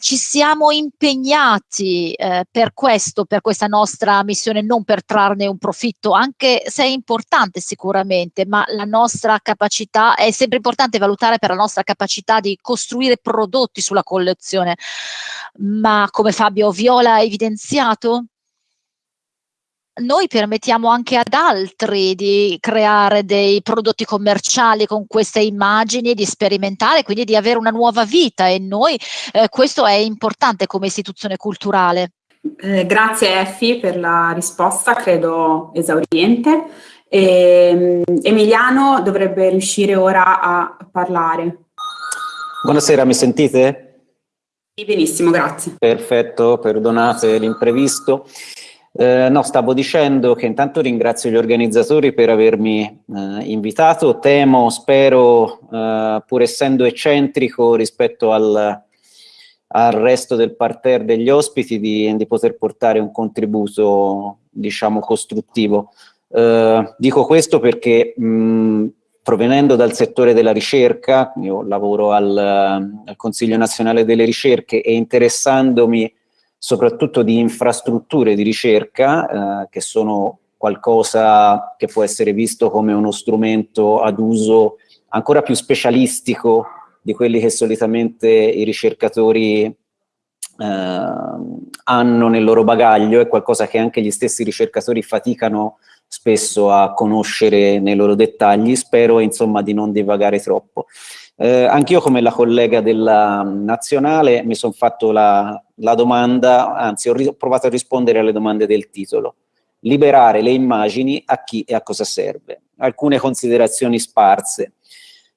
Ci siamo impegnati eh, per questo, per questa nostra missione, non per trarne un profitto, anche se è importante sicuramente, ma la nostra capacità, è sempre importante valutare per la nostra capacità di costruire prodotti sulla collezione. Ma come Fabio Viola ha evidenziato, noi permettiamo anche ad altri di creare dei prodotti commerciali con queste immagini, di sperimentare, quindi di avere una nuova vita e noi eh, questo è importante come istituzione culturale. Eh, grazie Effi per la risposta, credo esauriente. E, ehm, Emiliano dovrebbe riuscire ora a parlare. Buonasera, mi sentite? Benissimo, grazie. Perfetto, perdonate l'imprevisto. Eh, no, stavo dicendo che intanto ringrazio gli organizzatori per avermi eh, invitato, temo, spero, eh, pur essendo eccentrico rispetto al, al, resto del parterre degli ospiti, di, di poter portare un contributo, diciamo, costruttivo. Eh, dico questo perché mh, provenendo dal settore della ricerca, io lavoro al, al Consiglio Nazionale delle Ricerche e interessandomi soprattutto di infrastrutture di ricerca, eh, che sono qualcosa che può essere visto come uno strumento ad uso ancora più specialistico di quelli che solitamente i ricercatori eh, hanno nel loro bagaglio, è qualcosa che anche gli stessi ricercatori faticano spesso a conoscere nei loro dettagli, spero insomma di non divagare troppo. Eh, Anch'io come la collega della nazionale mi sono fatto la, la domanda, anzi ho, ho, provato a rispondere alle domande del titolo. Liberare le immagini a chi e a cosa serve? Alcune considerazioni sparse.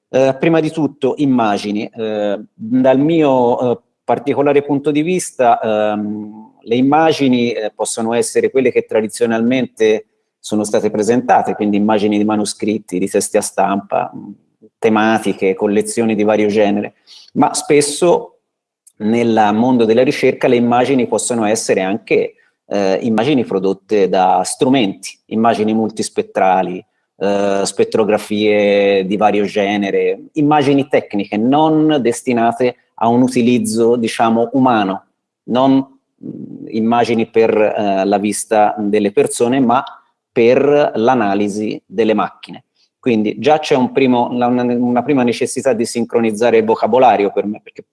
Eh, prima di tutto immagini. Eh, dal mio eh, particolare punto di vista ehm, le immagini eh, possono essere quelle che tradizionalmente sono state presentate, quindi immagini di manoscritti, di testi a stampa, tematiche, collezioni di vario genere, ma spesso nel mondo della ricerca le immagini possono essere anche eh, immagini prodotte da strumenti, immagini multispettrali, eh, spettrografie di vario genere, immagini tecniche non destinate a un utilizzo, diciamo, umano, non mh, immagini per eh, la vista delle persone, ma per l'analisi delle macchine. Quindi già c'è un una, una, prima necessità di sincronizzare il vocabolario per me, perché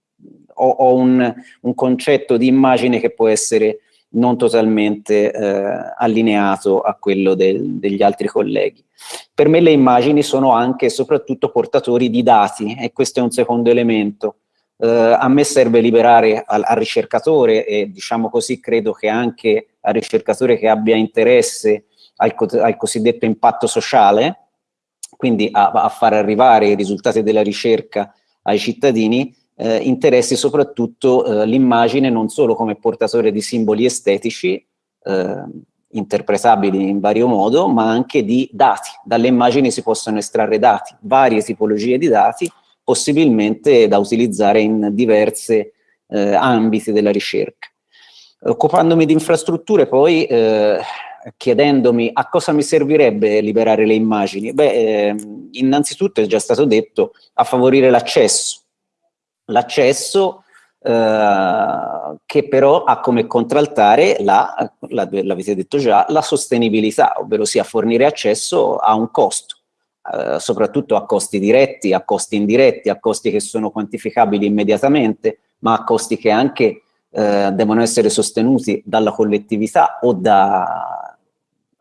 ho, ho un, un, concetto di immagine che può essere non totalmente eh, allineato a quello del, degli altri colleghi. Per me le immagini sono anche e soprattutto portatori di dati e questo è un secondo elemento. Eh, a me serve liberare al, al ricercatore e diciamo così credo che anche al ricercatore che abbia interesse al, al cosiddetto impatto sociale, quindi a, a, far arrivare i risultati della ricerca ai cittadini, eh, interessi soprattutto eh, l'immagine non solo come portatore di simboli estetici, eh, interpretabili in vario modo, ma anche di dati. Dalle immagini si possono estrarre dati, varie tipologie di dati, possibilmente da utilizzare in diversi eh, ambiti della ricerca. Occupandomi di infrastrutture poi eh, chiedendomi a cosa mi servirebbe liberare le immagini, beh, eh, innanzitutto è già stato detto a favorire l'accesso. L'accesso eh, che però ha come contraltare, la, l'avete detto già, la sostenibilità, ovvero sia fornire accesso a un costo, eh, soprattutto a costi diretti, a costi indiretti, a costi che sono quantificabili immediatamente, ma a costi che anche eh, devono essere sostenuti dalla collettività o da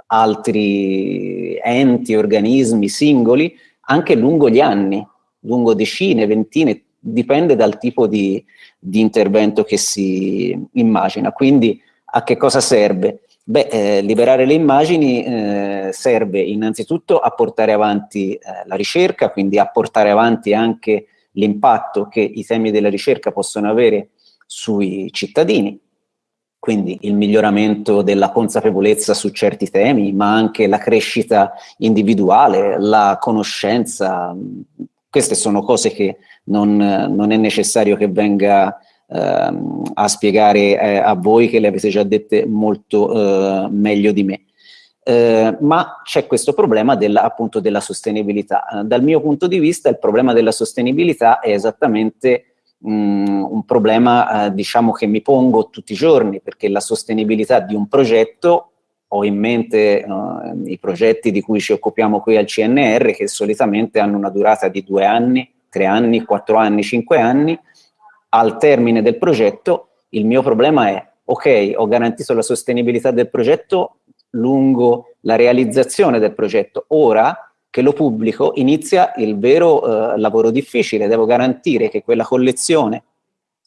altri enti, organismi, singoli, anche lungo gli anni, lungo decine, ventine, dipende dal tipo di, di intervento che si immagina. Quindi a che cosa serve? Beh, eh, liberare le immagini eh, serve innanzitutto a portare avanti eh, la ricerca, quindi a portare avanti anche l'impatto che i temi della ricerca possono avere sui cittadini, quindi il miglioramento della consapevolezza su certi temi, ma anche la crescita individuale, la conoscenza, queste sono cose che non, non è necessario che venga eh, a spiegare eh, a voi, che le avete già dette molto eh, meglio di me. Eh, ma c'è questo problema della, appunto della sostenibilità. dal mio punto di vista il problema della sostenibilità è esattamente mh, un problema eh, diciamo che mi pongo tutti i giorni perché la sostenibilità di un progetto ho in mente uh, i progetti di cui ci occupiamo qui al CNR che solitamente hanno una durata di due anni, tre anni, quattro anni, cinque anni. Al termine del progetto il mio problema è ok, ho garantito la sostenibilità del progetto lungo la realizzazione del progetto. Ora che lo pubblico inizia il vero eh, lavoro difficile, devo garantire che quella collezione,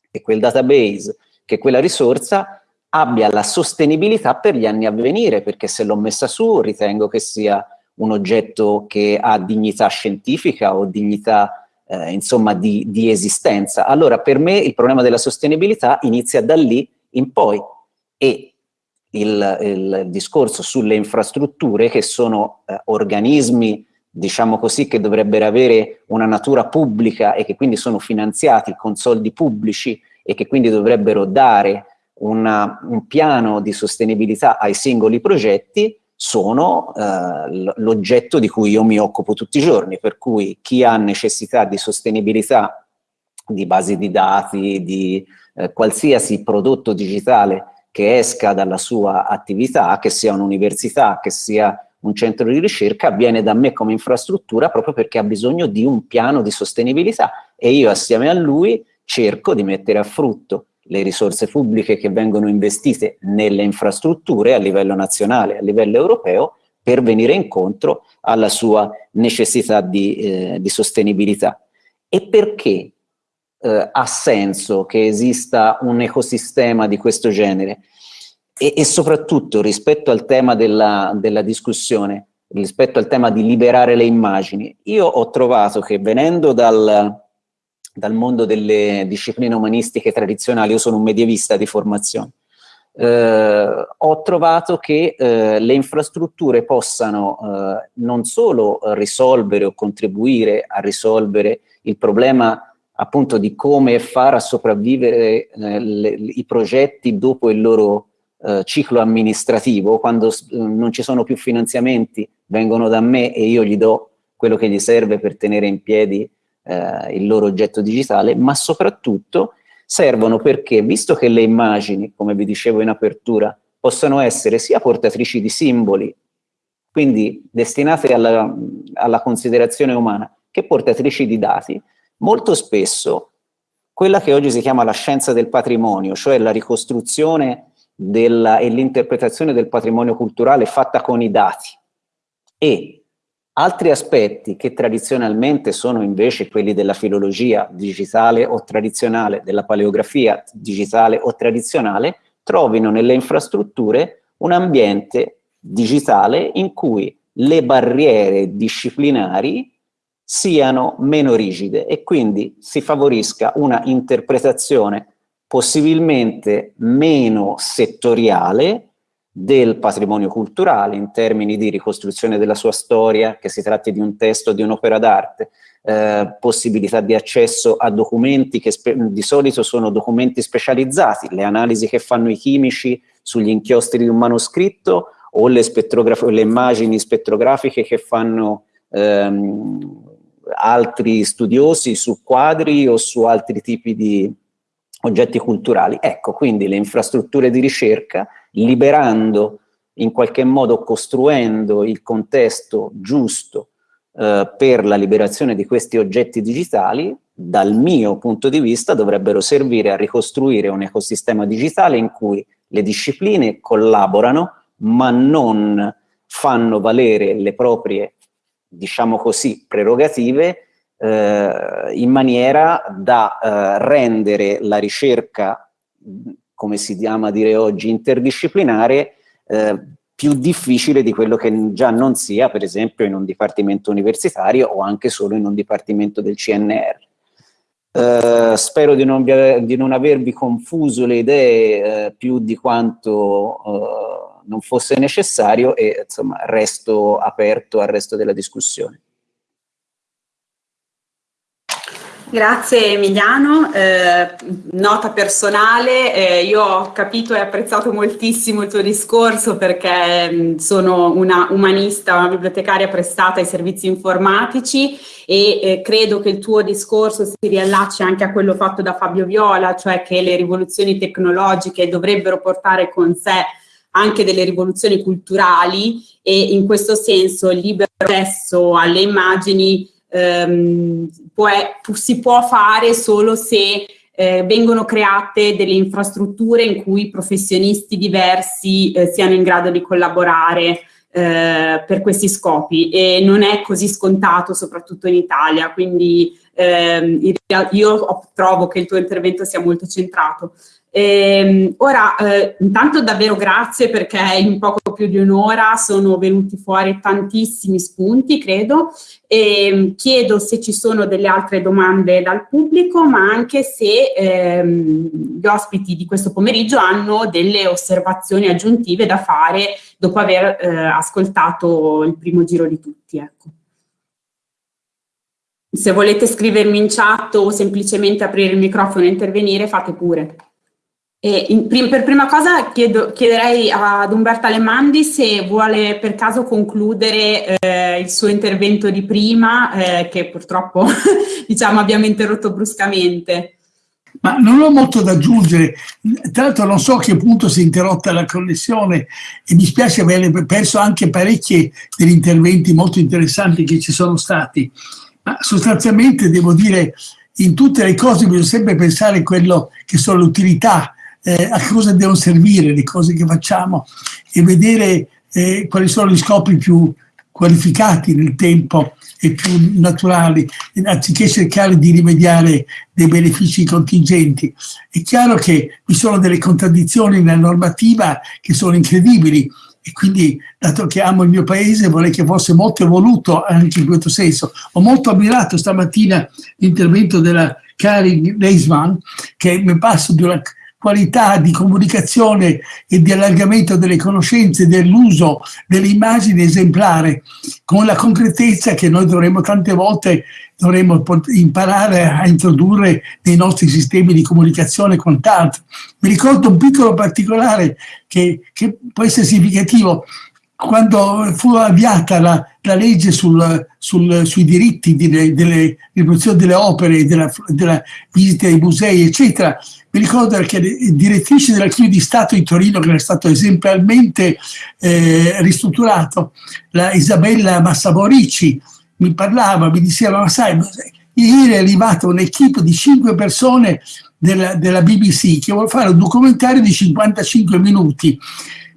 che quel database, che quella risorsa abbia la sostenibilità per gli anni a venire, perché se l'ho messa su ritengo che sia un oggetto che ha dignità scientifica o dignità eh, insomma di, di, esistenza. Allora per me il problema della sostenibilità inizia da lì in poi e il, il discorso sulle infrastrutture che sono eh, organismi diciamo così che dovrebbero avere una natura pubblica e che quindi sono finanziati con soldi pubblici e che quindi dovrebbero dare una, un piano di sostenibilità ai singoli progetti, sono eh, l'oggetto di cui io mi occupo tutti i giorni, per cui chi ha necessità di sostenibilità di basi di dati, di eh, qualsiasi prodotto digitale che esca dalla sua attività, che sia un'università, che sia un centro di ricerca, viene da me come infrastruttura proprio perché ha bisogno di un piano di sostenibilità e io assieme a lui cerco di mettere a frutto le risorse pubbliche che vengono investite nelle infrastrutture a livello nazionale, a livello europeo, per venire incontro alla sua necessità di, eh, di sostenibilità. E perché eh, ha senso che esista un ecosistema di questo genere? E, e soprattutto rispetto al tema della, della discussione, rispetto al tema di liberare le immagini, io ho trovato che venendo dal, dal mondo delle discipline umanistiche tradizionali, io sono un medievista di formazione, eh, ho trovato che eh, le infrastrutture possano eh, non solo risolvere o contribuire a risolvere il problema appunto di come far a sopravvivere eh, le, i progetti dopo il loro eh, ciclo amministrativo, quando non ci sono più finanziamenti, vengono da me e io gli do quello che gli serve per tenere in piedi eh, il loro oggetto digitale, ma soprattutto servono perché, visto che le immagini, come vi dicevo in apertura, possono essere sia portatrici di simboli, quindi destinate alla, alla considerazione umana, che portatrici di dati, molto spesso quella che oggi si chiama la scienza del patrimonio, cioè la ricostruzione della, e l'interpretazione del patrimonio culturale fatta con i dati. E Altri aspetti che tradizionalmente sono invece quelli della filologia digitale o tradizionale, della paleografia digitale o tradizionale, trovino nelle infrastrutture un ambiente digitale in cui le barriere disciplinari siano meno rigide e quindi si favorisca una interpretazione possibilmente meno settoriale del patrimonio culturale in termini di ricostruzione della sua storia, che si tratti di un testo o di un'opera d'arte, eh, possibilità di accesso a documenti che di solito sono documenti specializzati, le analisi che fanno i chimici sugli inchiostri di un manoscritto o le, le immagini spettrografiche che fanno ehm, altri studiosi su quadri o su altri tipi di oggetti culturali. Ecco, quindi le infrastrutture di ricerca liberando, in qualche modo costruendo il contesto giusto eh, per la liberazione di questi oggetti digitali, dal mio punto di vista dovrebbero servire a ricostruire un ecosistema digitale in cui le discipline collaborano ma non fanno valere le proprie, diciamo così, prerogative eh, in maniera da eh, rendere la ricerca come si ama dire oggi, interdisciplinare eh, più difficile di quello che già non sia, per esempio, in un dipartimento universitario o anche solo in un dipartimento del CNR. Eh, spero di non, di non, avervi confuso le idee eh, più di quanto eh, non fosse necessario e insomma resto aperto al resto della discussione. Grazie Emiliano, eh, nota personale, eh, io ho capito e apprezzato moltissimo il tuo discorso perché mh, sono una umanista, una bibliotecaria prestata ai servizi informatici e eh, credo che il tuo discorso si riallacci anche a quello fatto da Fabio Viola, cioè che le rivoluzioni tecnologiche dovrebbero portare con sé anche delle rivoluzioni culturali e in questo senso il libero accesso alle immagini ehm, può, si può fare solo se eh, vengono create delle infrastrutture in cui professionisti diversi eh, siano in grado di collaborare eh, per questi scopi e non è così scontato soprattutto in Italia, quindi ehm, io trovo che il tuo intervento sia molto centrato. E, ora, eh, intanto davvero grazie perché in poco più di un'ora sono venuti fuori tantissimi spunti, credo, e chiedo se ci sono delle altre domande dal pubblico, ma anche se ehm, gli ospiti di questo pomeriggio hanno delle osservazioni aggiuntive da fare dopo aver eh, ascoltato il primo giro di tutti. Ecco. Se volete scrivermi in chat o semplicemente aprire il microfono e intervenire, fate pure. In, per prima cosa chiedo, chiederei ad Umberta Lemandi se vuole per caso concludere eh, il suo intervento di prima, eh, che purtroppo diciamo, abbiamo interrotto bruscamente. Ma non ho molto da aggiungere, tra l'altro non so a che punto si è interrotta la connessione e mi spiace aver perso anche parecchi degli interventi molto interessanti che ci sono stati, ma sostanzialmente devo dire in tutte le cose bisogna sempre pensare a quello che sono le utilità eh, a cosa devono servire le cose che facciamo e vedere eh, quali sono gli scopi più qualificati nel tempo e più naturali, anziché cercare di rimediare dei benefici contingenti. È chiaro che vi sono delle contraddizioni nella normativa che sono incredibili e quindi, dato che amo il mio paese, vorrei che fosse molto evoluto anche in questo senso. Ho molto ammirato stamattina l'intervento della Karin Reisman, che mi passo di una qualità di comunicazione e di allargamento delle conoscenze, dell'uso delle immagini esemplare, con la concretezza che noi dovremmo tante volte dovremmo imparare a introdurre nei nostri sistemi di comunicazione e quant'altro. Mi ricordo un piccolo particolare che, che può essere significativo quando fu avviata la, la legge sul, sul, sui diritti delle, riproduzioni delle opere, della, della visita ai musei, eccetera, mi ricordo che le direttrici dell'Archivio di Stato di Torino, che era stato esemplarmente eh, ristrutturato, la Isabella Massaborici, mi parlava, mi diceva, ma sai, ieri è arrivata un'equipe di cinque persone della, della BBC che vuole fare un documentario di 55 minuti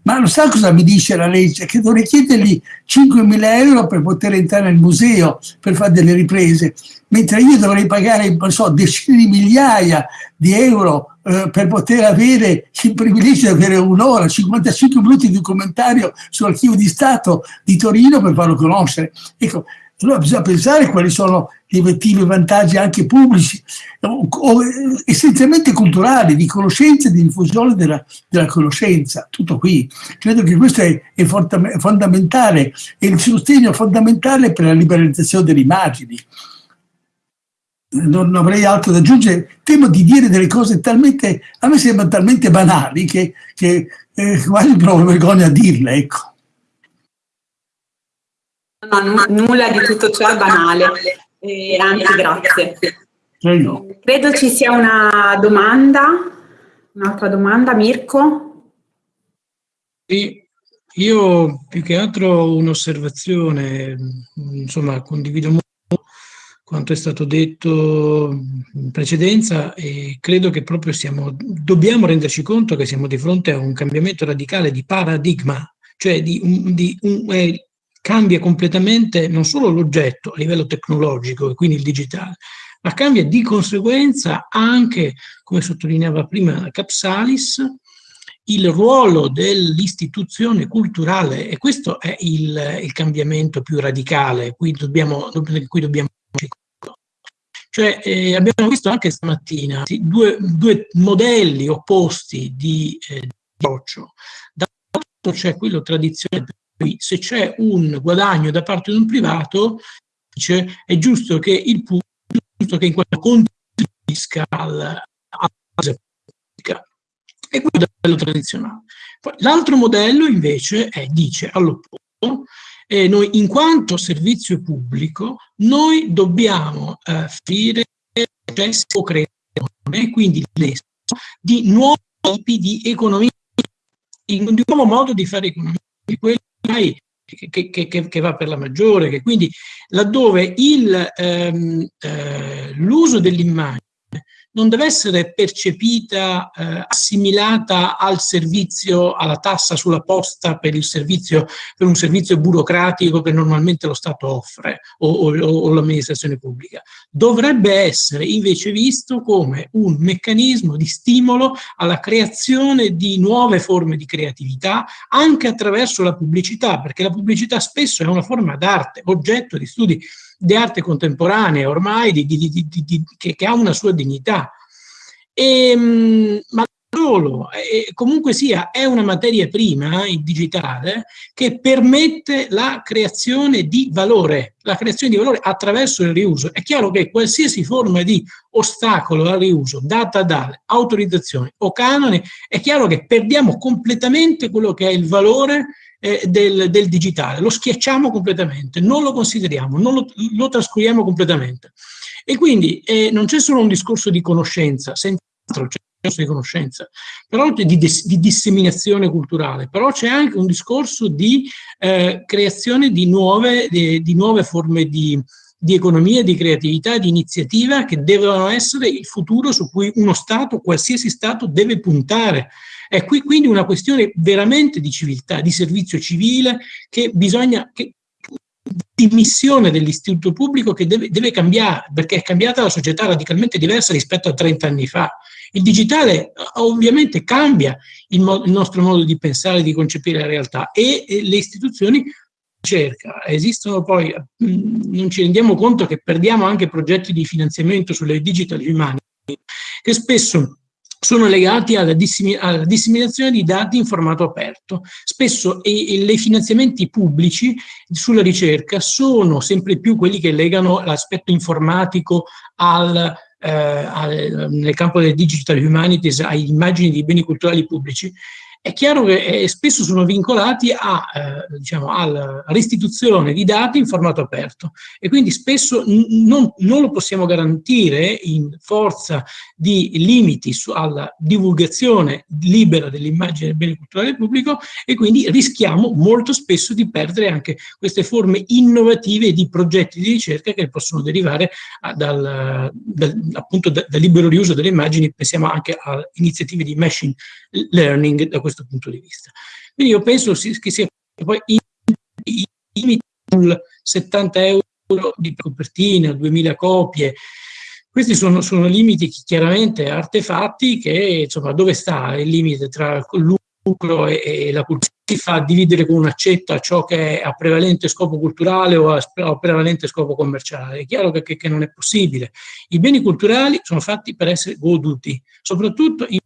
ma lo sa cosa mi dice la legge? Che dovrei chiedergli 5.000 euro per poter entrare nel museo, per fare delle riprese, mentre io dovrei pagare, so, decine di migliaia di euro eh, per poter avere il privilegio di avere un'ora, 55 minuti di documentario sull'archivio di Stato di Torino per farlo conoscere. Ecco, allora bisogna pensare quali sono gli effettivi vantaggi anche pubblici, o, o essenzialmente culturali, di conoscenza e di diffusione della, della, conoscenza. Tutto qui. Credo che questo è, è fondamentale, è il sostegno fondamentale per la liberalizzazione delle immagini. Non avrei altro da aggiungere. Temo di dire delle cose talmente, a me sembrano talmente banali che, che eh, quasi provo vergogna a dirle, ecco. No, nulla di tutto ciò è banale, eh, anzi grazie. Credo ci sia una domanda, un'altra domanda, Mirko? Sì, io più che altro un'osservazione, insomma condivido molto quanto è stato detto in precedenza e credo che proprio siamo, dobbiamo renderci conto che siamo di fronte a un cambiamento radicale di paradigma, cioè di, un, di un, eh, cambia completamente non solo l'oggetto a livello tecnologico e quindi il digitale, ma cambia di conseguenza anche, come sottolineava prima Capsalis, il ruolo dell'istituzione culturale e questo è il, il, cambiamento più radicale cui dobbiamo, cui dobbiamo cioè, eh, abbiamo visto anche stamattina due, due modelli opposti di, eh, di approccio. Da un lato c'è quello tradizionale se c'è un guadagno da parte di un privato, dice, è giusto che il pubblico, giusto che in qualche contribuisca alla base pubblica. E quello è il modello tradizionale. L'altro modello invece è, dice all'opposto, eh, noi in quanto servizio pubblico, noi dobbiamo eh, offrire processi o creazione, quindi di nuovi tipi di economia, in un nuovo modo di fare economia, quello che, che, che, va per la maggiore, che quindi laddove ehm, eh, l'uso dell'immagine non deve essere percepita, eh, assimilata al servizio, alla tassa sulla posta per, servizio, per un servizio burocratico che normalmente lo Stato offre o, o, o l'amministrazione pubblica. Dovrebbe essere invece visto come un meccanismo di stimolo alla creazione di nuove forme di creatività anche attraverso la pubblicità, perché la pubblicità spesso è una forma d'arte, oggetto di studi di arte contemporanea ormai di, di, di, che, che, ha una sua dignità. E, ehm, ma solo, e comunque sia, è una materia prima, il digitale, che permette la creazione di valore, la creazione di valore attraverso il riuso. È chiaro che qualsiasi forma di ostacolo al riuso, data dalle autorizzazioni o canoni, è chiaro che perdiamo completamente quello che è il valore eh, del, del, digitale, lo schiacciamo completamente, non lo consideriamo, non lo, lo trascuriamo completamente. E quindi eh, non c'è solo un discorso di conoscenza, senz'altro c'è un discorso di conoscenza, però di, di, disseminazione culturale, però c'è anche un discorso di eh, creazione di nuove, di, di nuove forme di, di economia, di creatività, di iniziativa che devono essere il futuro su cui uno Stato, qualsiasi Stato, deve puntare è qui quindi una questione veramente di civiltà, di servizio civile, che bisogna, che, di missione dell'istituto pubblico che deve, deve, cambiare, perché è cambiata la società radicalmente diversa rispetto a 30 anni fa. Il digitale ovviamente cambia il, il nostro modo di pensare, di concepire la realtà e, e le istituzioni cerca. Esistono poi, mh, non ci rendiamo conto che perdiamo anche progetti di finanziamento sulle digital humanity, che spesso sono legati alla, dissimi alla, disseminazione di dati in formato aperto. Spesso i finanziamenti pubblici sulla ricerca sono sempre più quelli che legano l'aspetto informatico al, eh, al, nel campo delle digital humanities, a immagini di beni culturali pubblici, è chiaro che eh, spesso sono vincolati a, eh, diciamo, alla restituzione di dati in formato aperto. E quindi spesso non, non, lo possiamo garantire in forza di limiti alla divulgazione libera dell'immagine del bene culturale pubblico e quindi rischiamo molto spesso di perdere anche queste forme innovative di progetti di ricerca che possono derivare a, dal, dal, appunto da, dal libero riuso delle immagini, pensiamo anche a iniziative di machine learning da questo questo punto di vista. Quindi io penso che sia poi i limiti sul 70 euro di copertina, 2000 copie, questi sono, sono limiti chiaramente artefatti che, insomma, dove sta il limite tra lucro e, e la cultura? Si fa dividere con un'accetta ciò che è a prevalente scopo culturale o a, a prevalente scopo commerciale. È chiaro che, che, che, non è possibile. I beni culturali sono fatti per essere goduti, soprattutto in,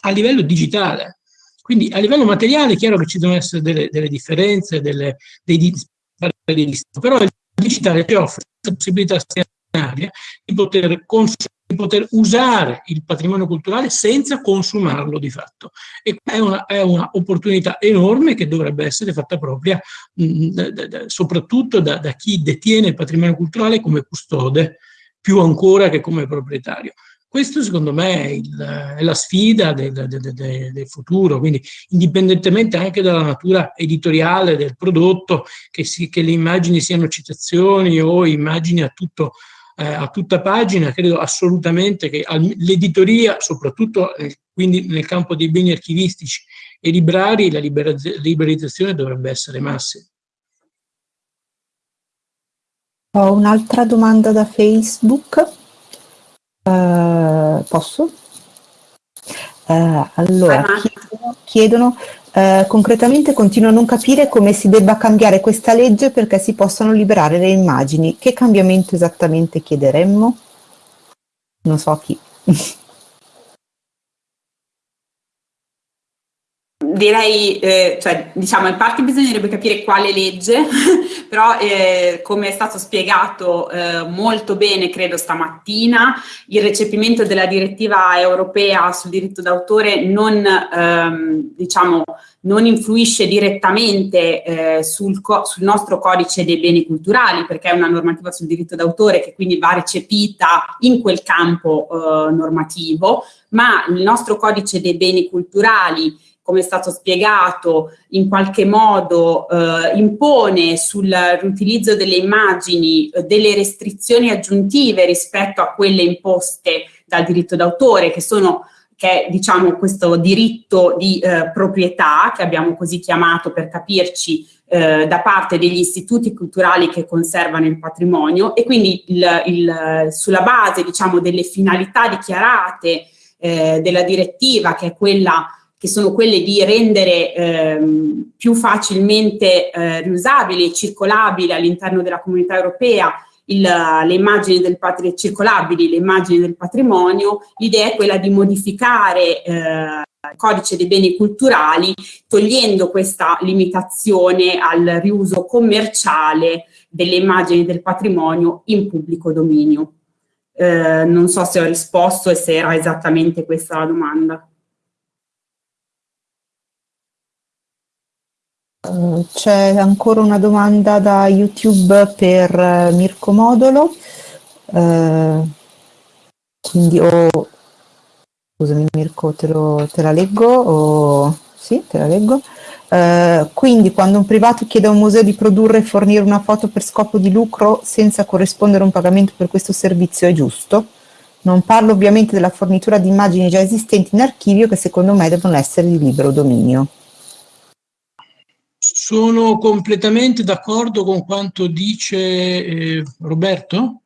a livello digitale. Quindi a livello materiale è chiaro che ci devono essere delle, delle differenze, delle, dei, dei, però il digitale ci offre la possibilità straordinaria di poter, di poter usare il patrimonio culturale senza consumarlo di fatto. E è un'opportunità una enorme che dovrebbe essere fatta propria mh, da, da, soprattutto da, da chi detiene il patrimonio culturale come custode, più ancora che come proprietario. Questo secondo me è, il, è la sfida del, del, del, del, futuro, quindi indipendentemente anche dalla natura editoriale del prodotto, che, si, che le immagini siano citazioni o immagini a, tutto, eh, a tutta pagina, credo assolutamente che l'editoria, soprattutto eh, quindi nel campo dei beni archivistici e librari, la liberalizzazione dovrebbe essere massima. Ho un'altra domanda da Facebook. Uh, posso? Uh, allora, chiedono, chiedono uh, concretamente continuo a non capire come si debba cambiare questa legge perché si possano liberare le immagini. Che cambiamento esattamente chiederemmo? Non so chi. direi, eh, cioè, diciamo, in parte bisognerebbe capire quale legge, però eh, come è stato spiegato eh, molto bene, credo stamattina, il recepimento della direttiva europea sul diritto d'autore non, ehm, diciamo, non influisce direttamente eh, sul, sul, nostro codice dei beni culturali, perché è una normativa sul diritto d'autore che quindi va recepita in quel campo eh, normativo, ma il nostro codice dei beni culturali come è stato spiegato, in qualche modo eh, impone sull'utilizzo delle immagini eh, delle restrizioni aggiuntive rispetto a quelle imposte dal diritto d'autore, che sono che è diciamo, questo diritto di eh, proprietà, che abbiamo così chiamato per capirci, eh, da parte degli istituti culturali che conservano il patrimonio. E quindi il, il, sulla base diciamo, delle finalità dichiarate eh, della direttiva, che, è quella, che sono quelle di rendere ehm, più facilmente eh, riusabili e circolabili all'interno della comunità europea il, le immagini del circolabili, le immagini del patrimonio, l'idea è quella di modificare eh, il codice dei beni culturali togliendo questa limitazione al riuso commerciale delle immagini del patrimonio in pubblico dominio. Eh, non so se ho risposto e se era esattamente questa la domanda. Eh, c'è ancora una domanda da YouTube per uh, Mirko Modolo. Uh, quindi o oh, scusami Mirko, te, lo, te la leggo? O, sì, te la leggo. Uh, quindi quando un privato chiede a un museo di produrre e fornire una foto per scopo di lucro senza corrispondere un pagamento per questo servizio è giusto? Non parlo ovviamente della fornitura di immagini già esistenti in archivio che secondo me devono essere di libero dominio. Sono completamente d'accordo con quanto dice eh, Roberto.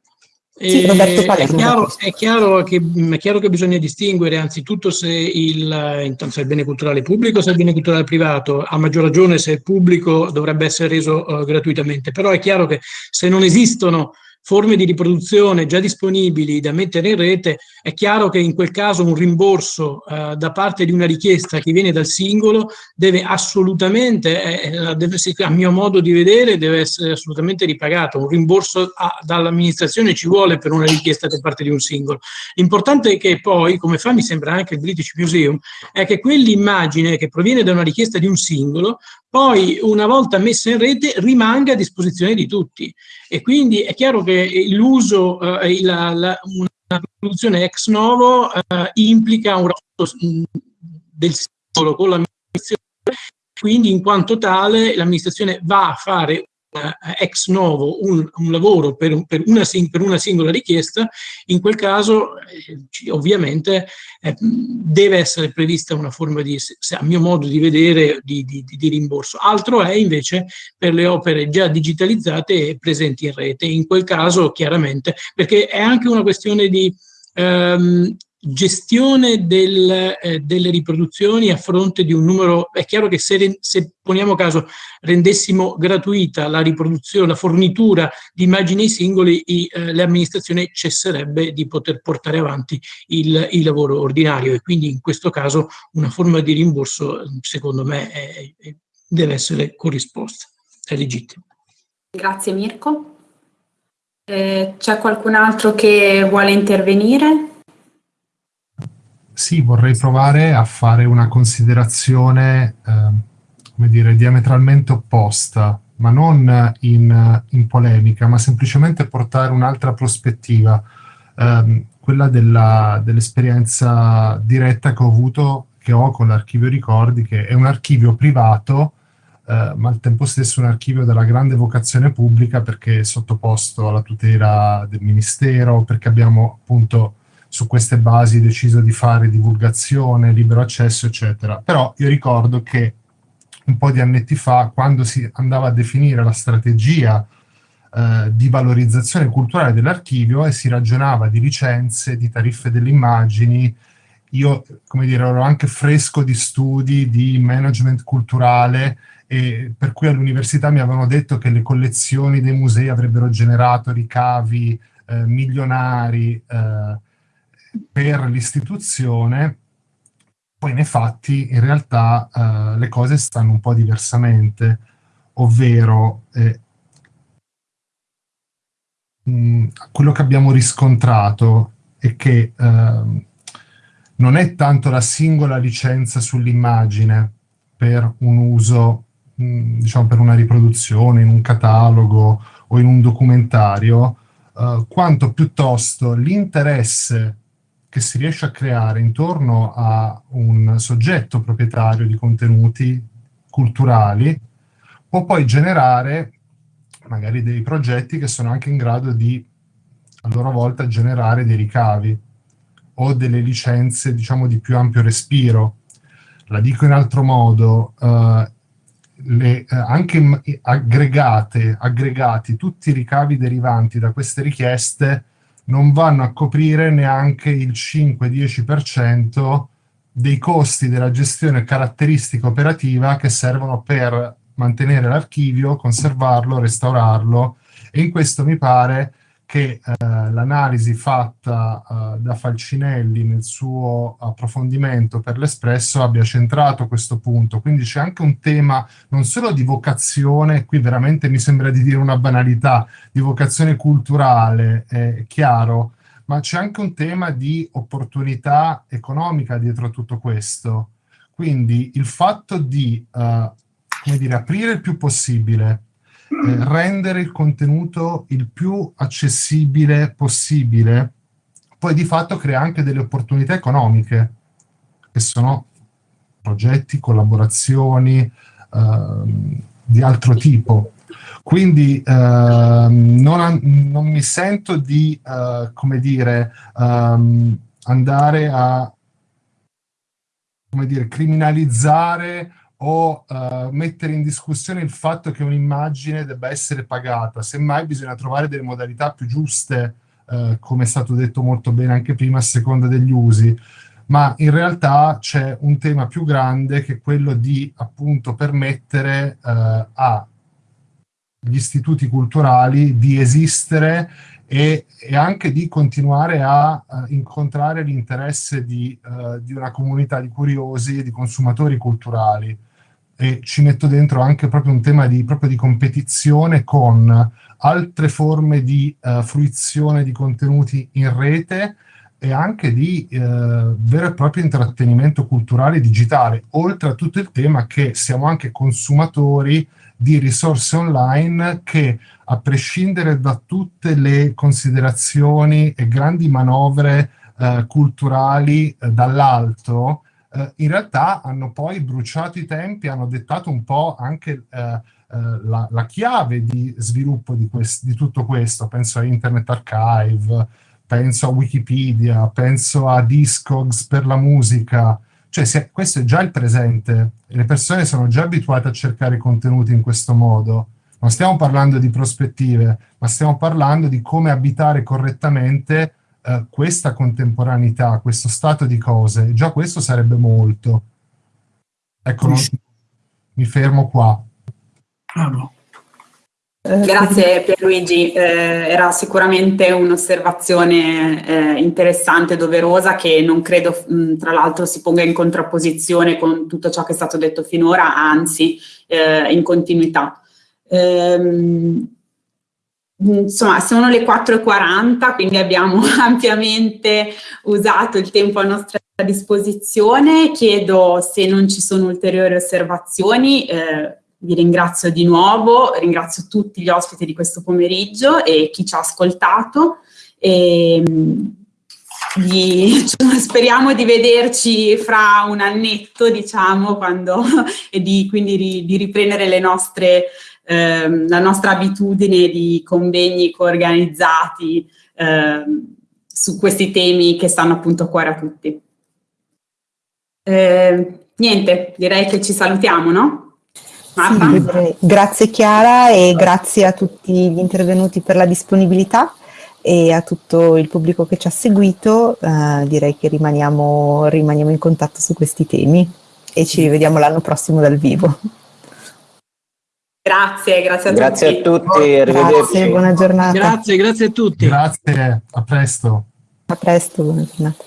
Sì, Roberto Palermo. È chiaro, è, chiaro che, è chiaro, che, bisogna distinguere anzitutto se il, se il, bene culturale pubblico o se il bene culturale privato, a maggior ragione se è pubblico dovrebbe essere reso uh, gratuitamente, però è chiaro che se non esistono forme di riproduzione già disponibili da mettere in rete, è chiaro che in quel caso un rimborso eh, da parte di una richiesta che viene dal singolo deve assolutamente, eh, deve, a mio modo di vedere, deve essere assolutamente ripagato. Un rimborso dall'amministrazione ci vuole per una richiesta da parte di un singolo. L'importante è che poi, come fa mi sembra anche il British Museum, è che quell'immagine che proviene da una richiesta di un singolo poi una volta messa in rete rimanga a disposizione di tutti e quindi è chiaro che l'uso, eh, la, la, una produzione ex novo eh, implica un rapporto mm, del singolo con l'amministrazione, quindi in quanto tale l'amministrazione va a fare eh, ex novo un, un lavoro per, per, una, per, una, singola richiesta, in quel caso eh, ovviamente eh, deve essere prevista una forma di, a mio modo di vedere, di, di, di, rimborso. Altro è invece per le opere già digitalizzate e presenti in rete, in quel caso chiaramente, perché è anche una questione di... Ehm, gestione del, eh, delle riproduzioni a fronte di un numero, è chiaro che se, se, poniamo caso rendessimo gratuita la riproduzione, la fornitura di immagini singoli, i, eh, l'amministrazione cesserebbe di poter portare avanti il, il, lavoro ordinario e quindi in questo caso una forma di rimborso secondo me è, è, deve essere corrisposta, è legittimo. Grazie Mirko. Eh, c'è qualcun altro che vuole intervenire? Sì, vorrei provare a fare una considerazione, eh, come dire, diametralmente opposta, ma non in, in polemica, ma semplicemente portare un'altra prospettiva, eh, quella dell'esperienza diretta che ho avuto, che ho con l'archivio ricordi, che è un archivio privato, eh, ma al tempo stesso un archivio della grande vocazione pubblica perché è sottoposto alla tutela del Ministero, perché abbiamo appunto su queste basi deciso di fare divulgazione, libero accesso, eccetera. Però io ricordo che un po' di annetti fa, quando si andava a definire la strategia eh, di valorizzazione culturale dell'archivio e si ragionava di licenze, di tariffe delle immagini, io, come dire, ero anche fresco di studi di management culturale e per cui all'università mi avevano detto che le collezioni dei musei avrebbero generato ricavi eh, milionari, eh, per l'istituzione, poi nei fatti in realtà eh, le cose stanno un po' diversamente, ovvero eh, mh, quello che abbiamo riscontrato è che eh, non è tanto la singola licenza sull'immagine per un uso, mh, diciamo per una riproduzione in un catalogo o in un documentario, eh, quanto piuttosto l'interesse che si riesce a creare intorno a un soggetto proprietario di contenuti culturali può poi generare magari dei progetti che sono anche in grado di a loro volta generare dei ricavi o delle licenze diciamo di più ampio respiro. La dico in altro modo, eh, le, eh, anche aggregate, aggregati tutti i ricavi derivanti da queste richieste non vanno a coprire neanche il 5-10% dei costi della gestione caratteristica operativa che servono per mantenere l'archivio, conservarlo, restaurarlo. E in questo mi pare che eh, l'analisi fatta eh, da Falcinelli nel suo approfondimento per l'Espresso abbia centrato questo punto. Quindi c'è anche un tema non solo di vocazione, qui veramente mi sembra di dire una banalità, di vocazione culturale, è chiaro, ma c'è anche un tema di opportunità economica dietro a tutto questo. Quindi il fatto di, come dire, aprire il più possibile eh, rendere il contenuto il più accessibile possibile, poi di fatto crea anche delle opportunità economiche, che sono progetti, collaborazioni eh, di altro tipo. Quindi eh, non, non, mi sento di, eh, come dire, um, andare a come dire, criminalizzare o uh, mettere in discussione il fatto che un'immagine debba essere pagata, semmai bisogna trovare delle modalità più giuste, uh, come è stato detto molto bene anche prima, a seconda degli usi, ma in realtà c'è un tema più grande che è quello di appunto permettere uh, agli istituti culturali di esistere e, e, anche di continuare a, a incontrare l'interesse di, uh, di, una comunità di curiosi e di consumatori culturali e ci metto dentro anche proprio un tema di, di competizione con altre forme di uh, fruizione di contenuti in rete e anche di uh, vero e proprio intrattenimento culturale digitale, oltre a tutto il tema che siamo anche consumatori di risorse online che, a prescindere da tutte le considerazioni e grandi manovre uh, culturali dall'alto, eh, in realtà hanno poi bruciato i tempi, hanno dettato un po' anche eh, eh, la, la, chiave di sviluppo di, di, tutto questo. Penso a Internet Archive, penso a Wikipedia, penso a Discogs per la musica. Cioè, se, questo è già il presente, le persone sono già abituate a cercare contenuti in questo modo. Non stiamo parlando di prospettive, ma stiamo parlando di come abitare correttamente eh, questa contemporaneità, questo stato di cose, già questo sarebbe molto. Ecco, non, mi fermo qua. Bravo. Grazie Pierluigi, eh, era sicuramente un'osservazione eh, interessante, doverosa, che non credo mh, tra l'altro si ponga in contrapposizione con tutto ciò che è stato detto finora, anzi eh, in continuità. Ehm, insomma, sono le 4.40, quindi abbiamo ampiamente usato il tempo a nostra disposizione. Chiedo se non ci sono ulteriori osservazioni. Eh, vi ringrazio di nuovo, ringrazio tutti gli ospiti di questo pomeriggio e chi ci ha ascoltato. E, di, speriamo di vederci fra un annetto, diciamo, quando, e di, quindi di, di riprendere le nostre ehm, la nostra abitudine di convegni coorganizzati ehm, su questi temi che stanno appunto a cuore a tutti. Eh, niente, direi che ci salutiamo, no? Sì, grazie Chiara e grazie a tutti gli intervenuti per la disponibilità e a tutto il pubblico che ci ha seguito. Uh, direi che rimaniamo, rimaniamo in contatto su questi temi e ci rivediamo l'anno prossimo dal vivo. Grazie, grazie a grazie tutti. Grazie a tutti, arrivederci. Grazie, buona giornata. Grazie, grazie a tutti. Grazie, a presto. A presto, buona giornata.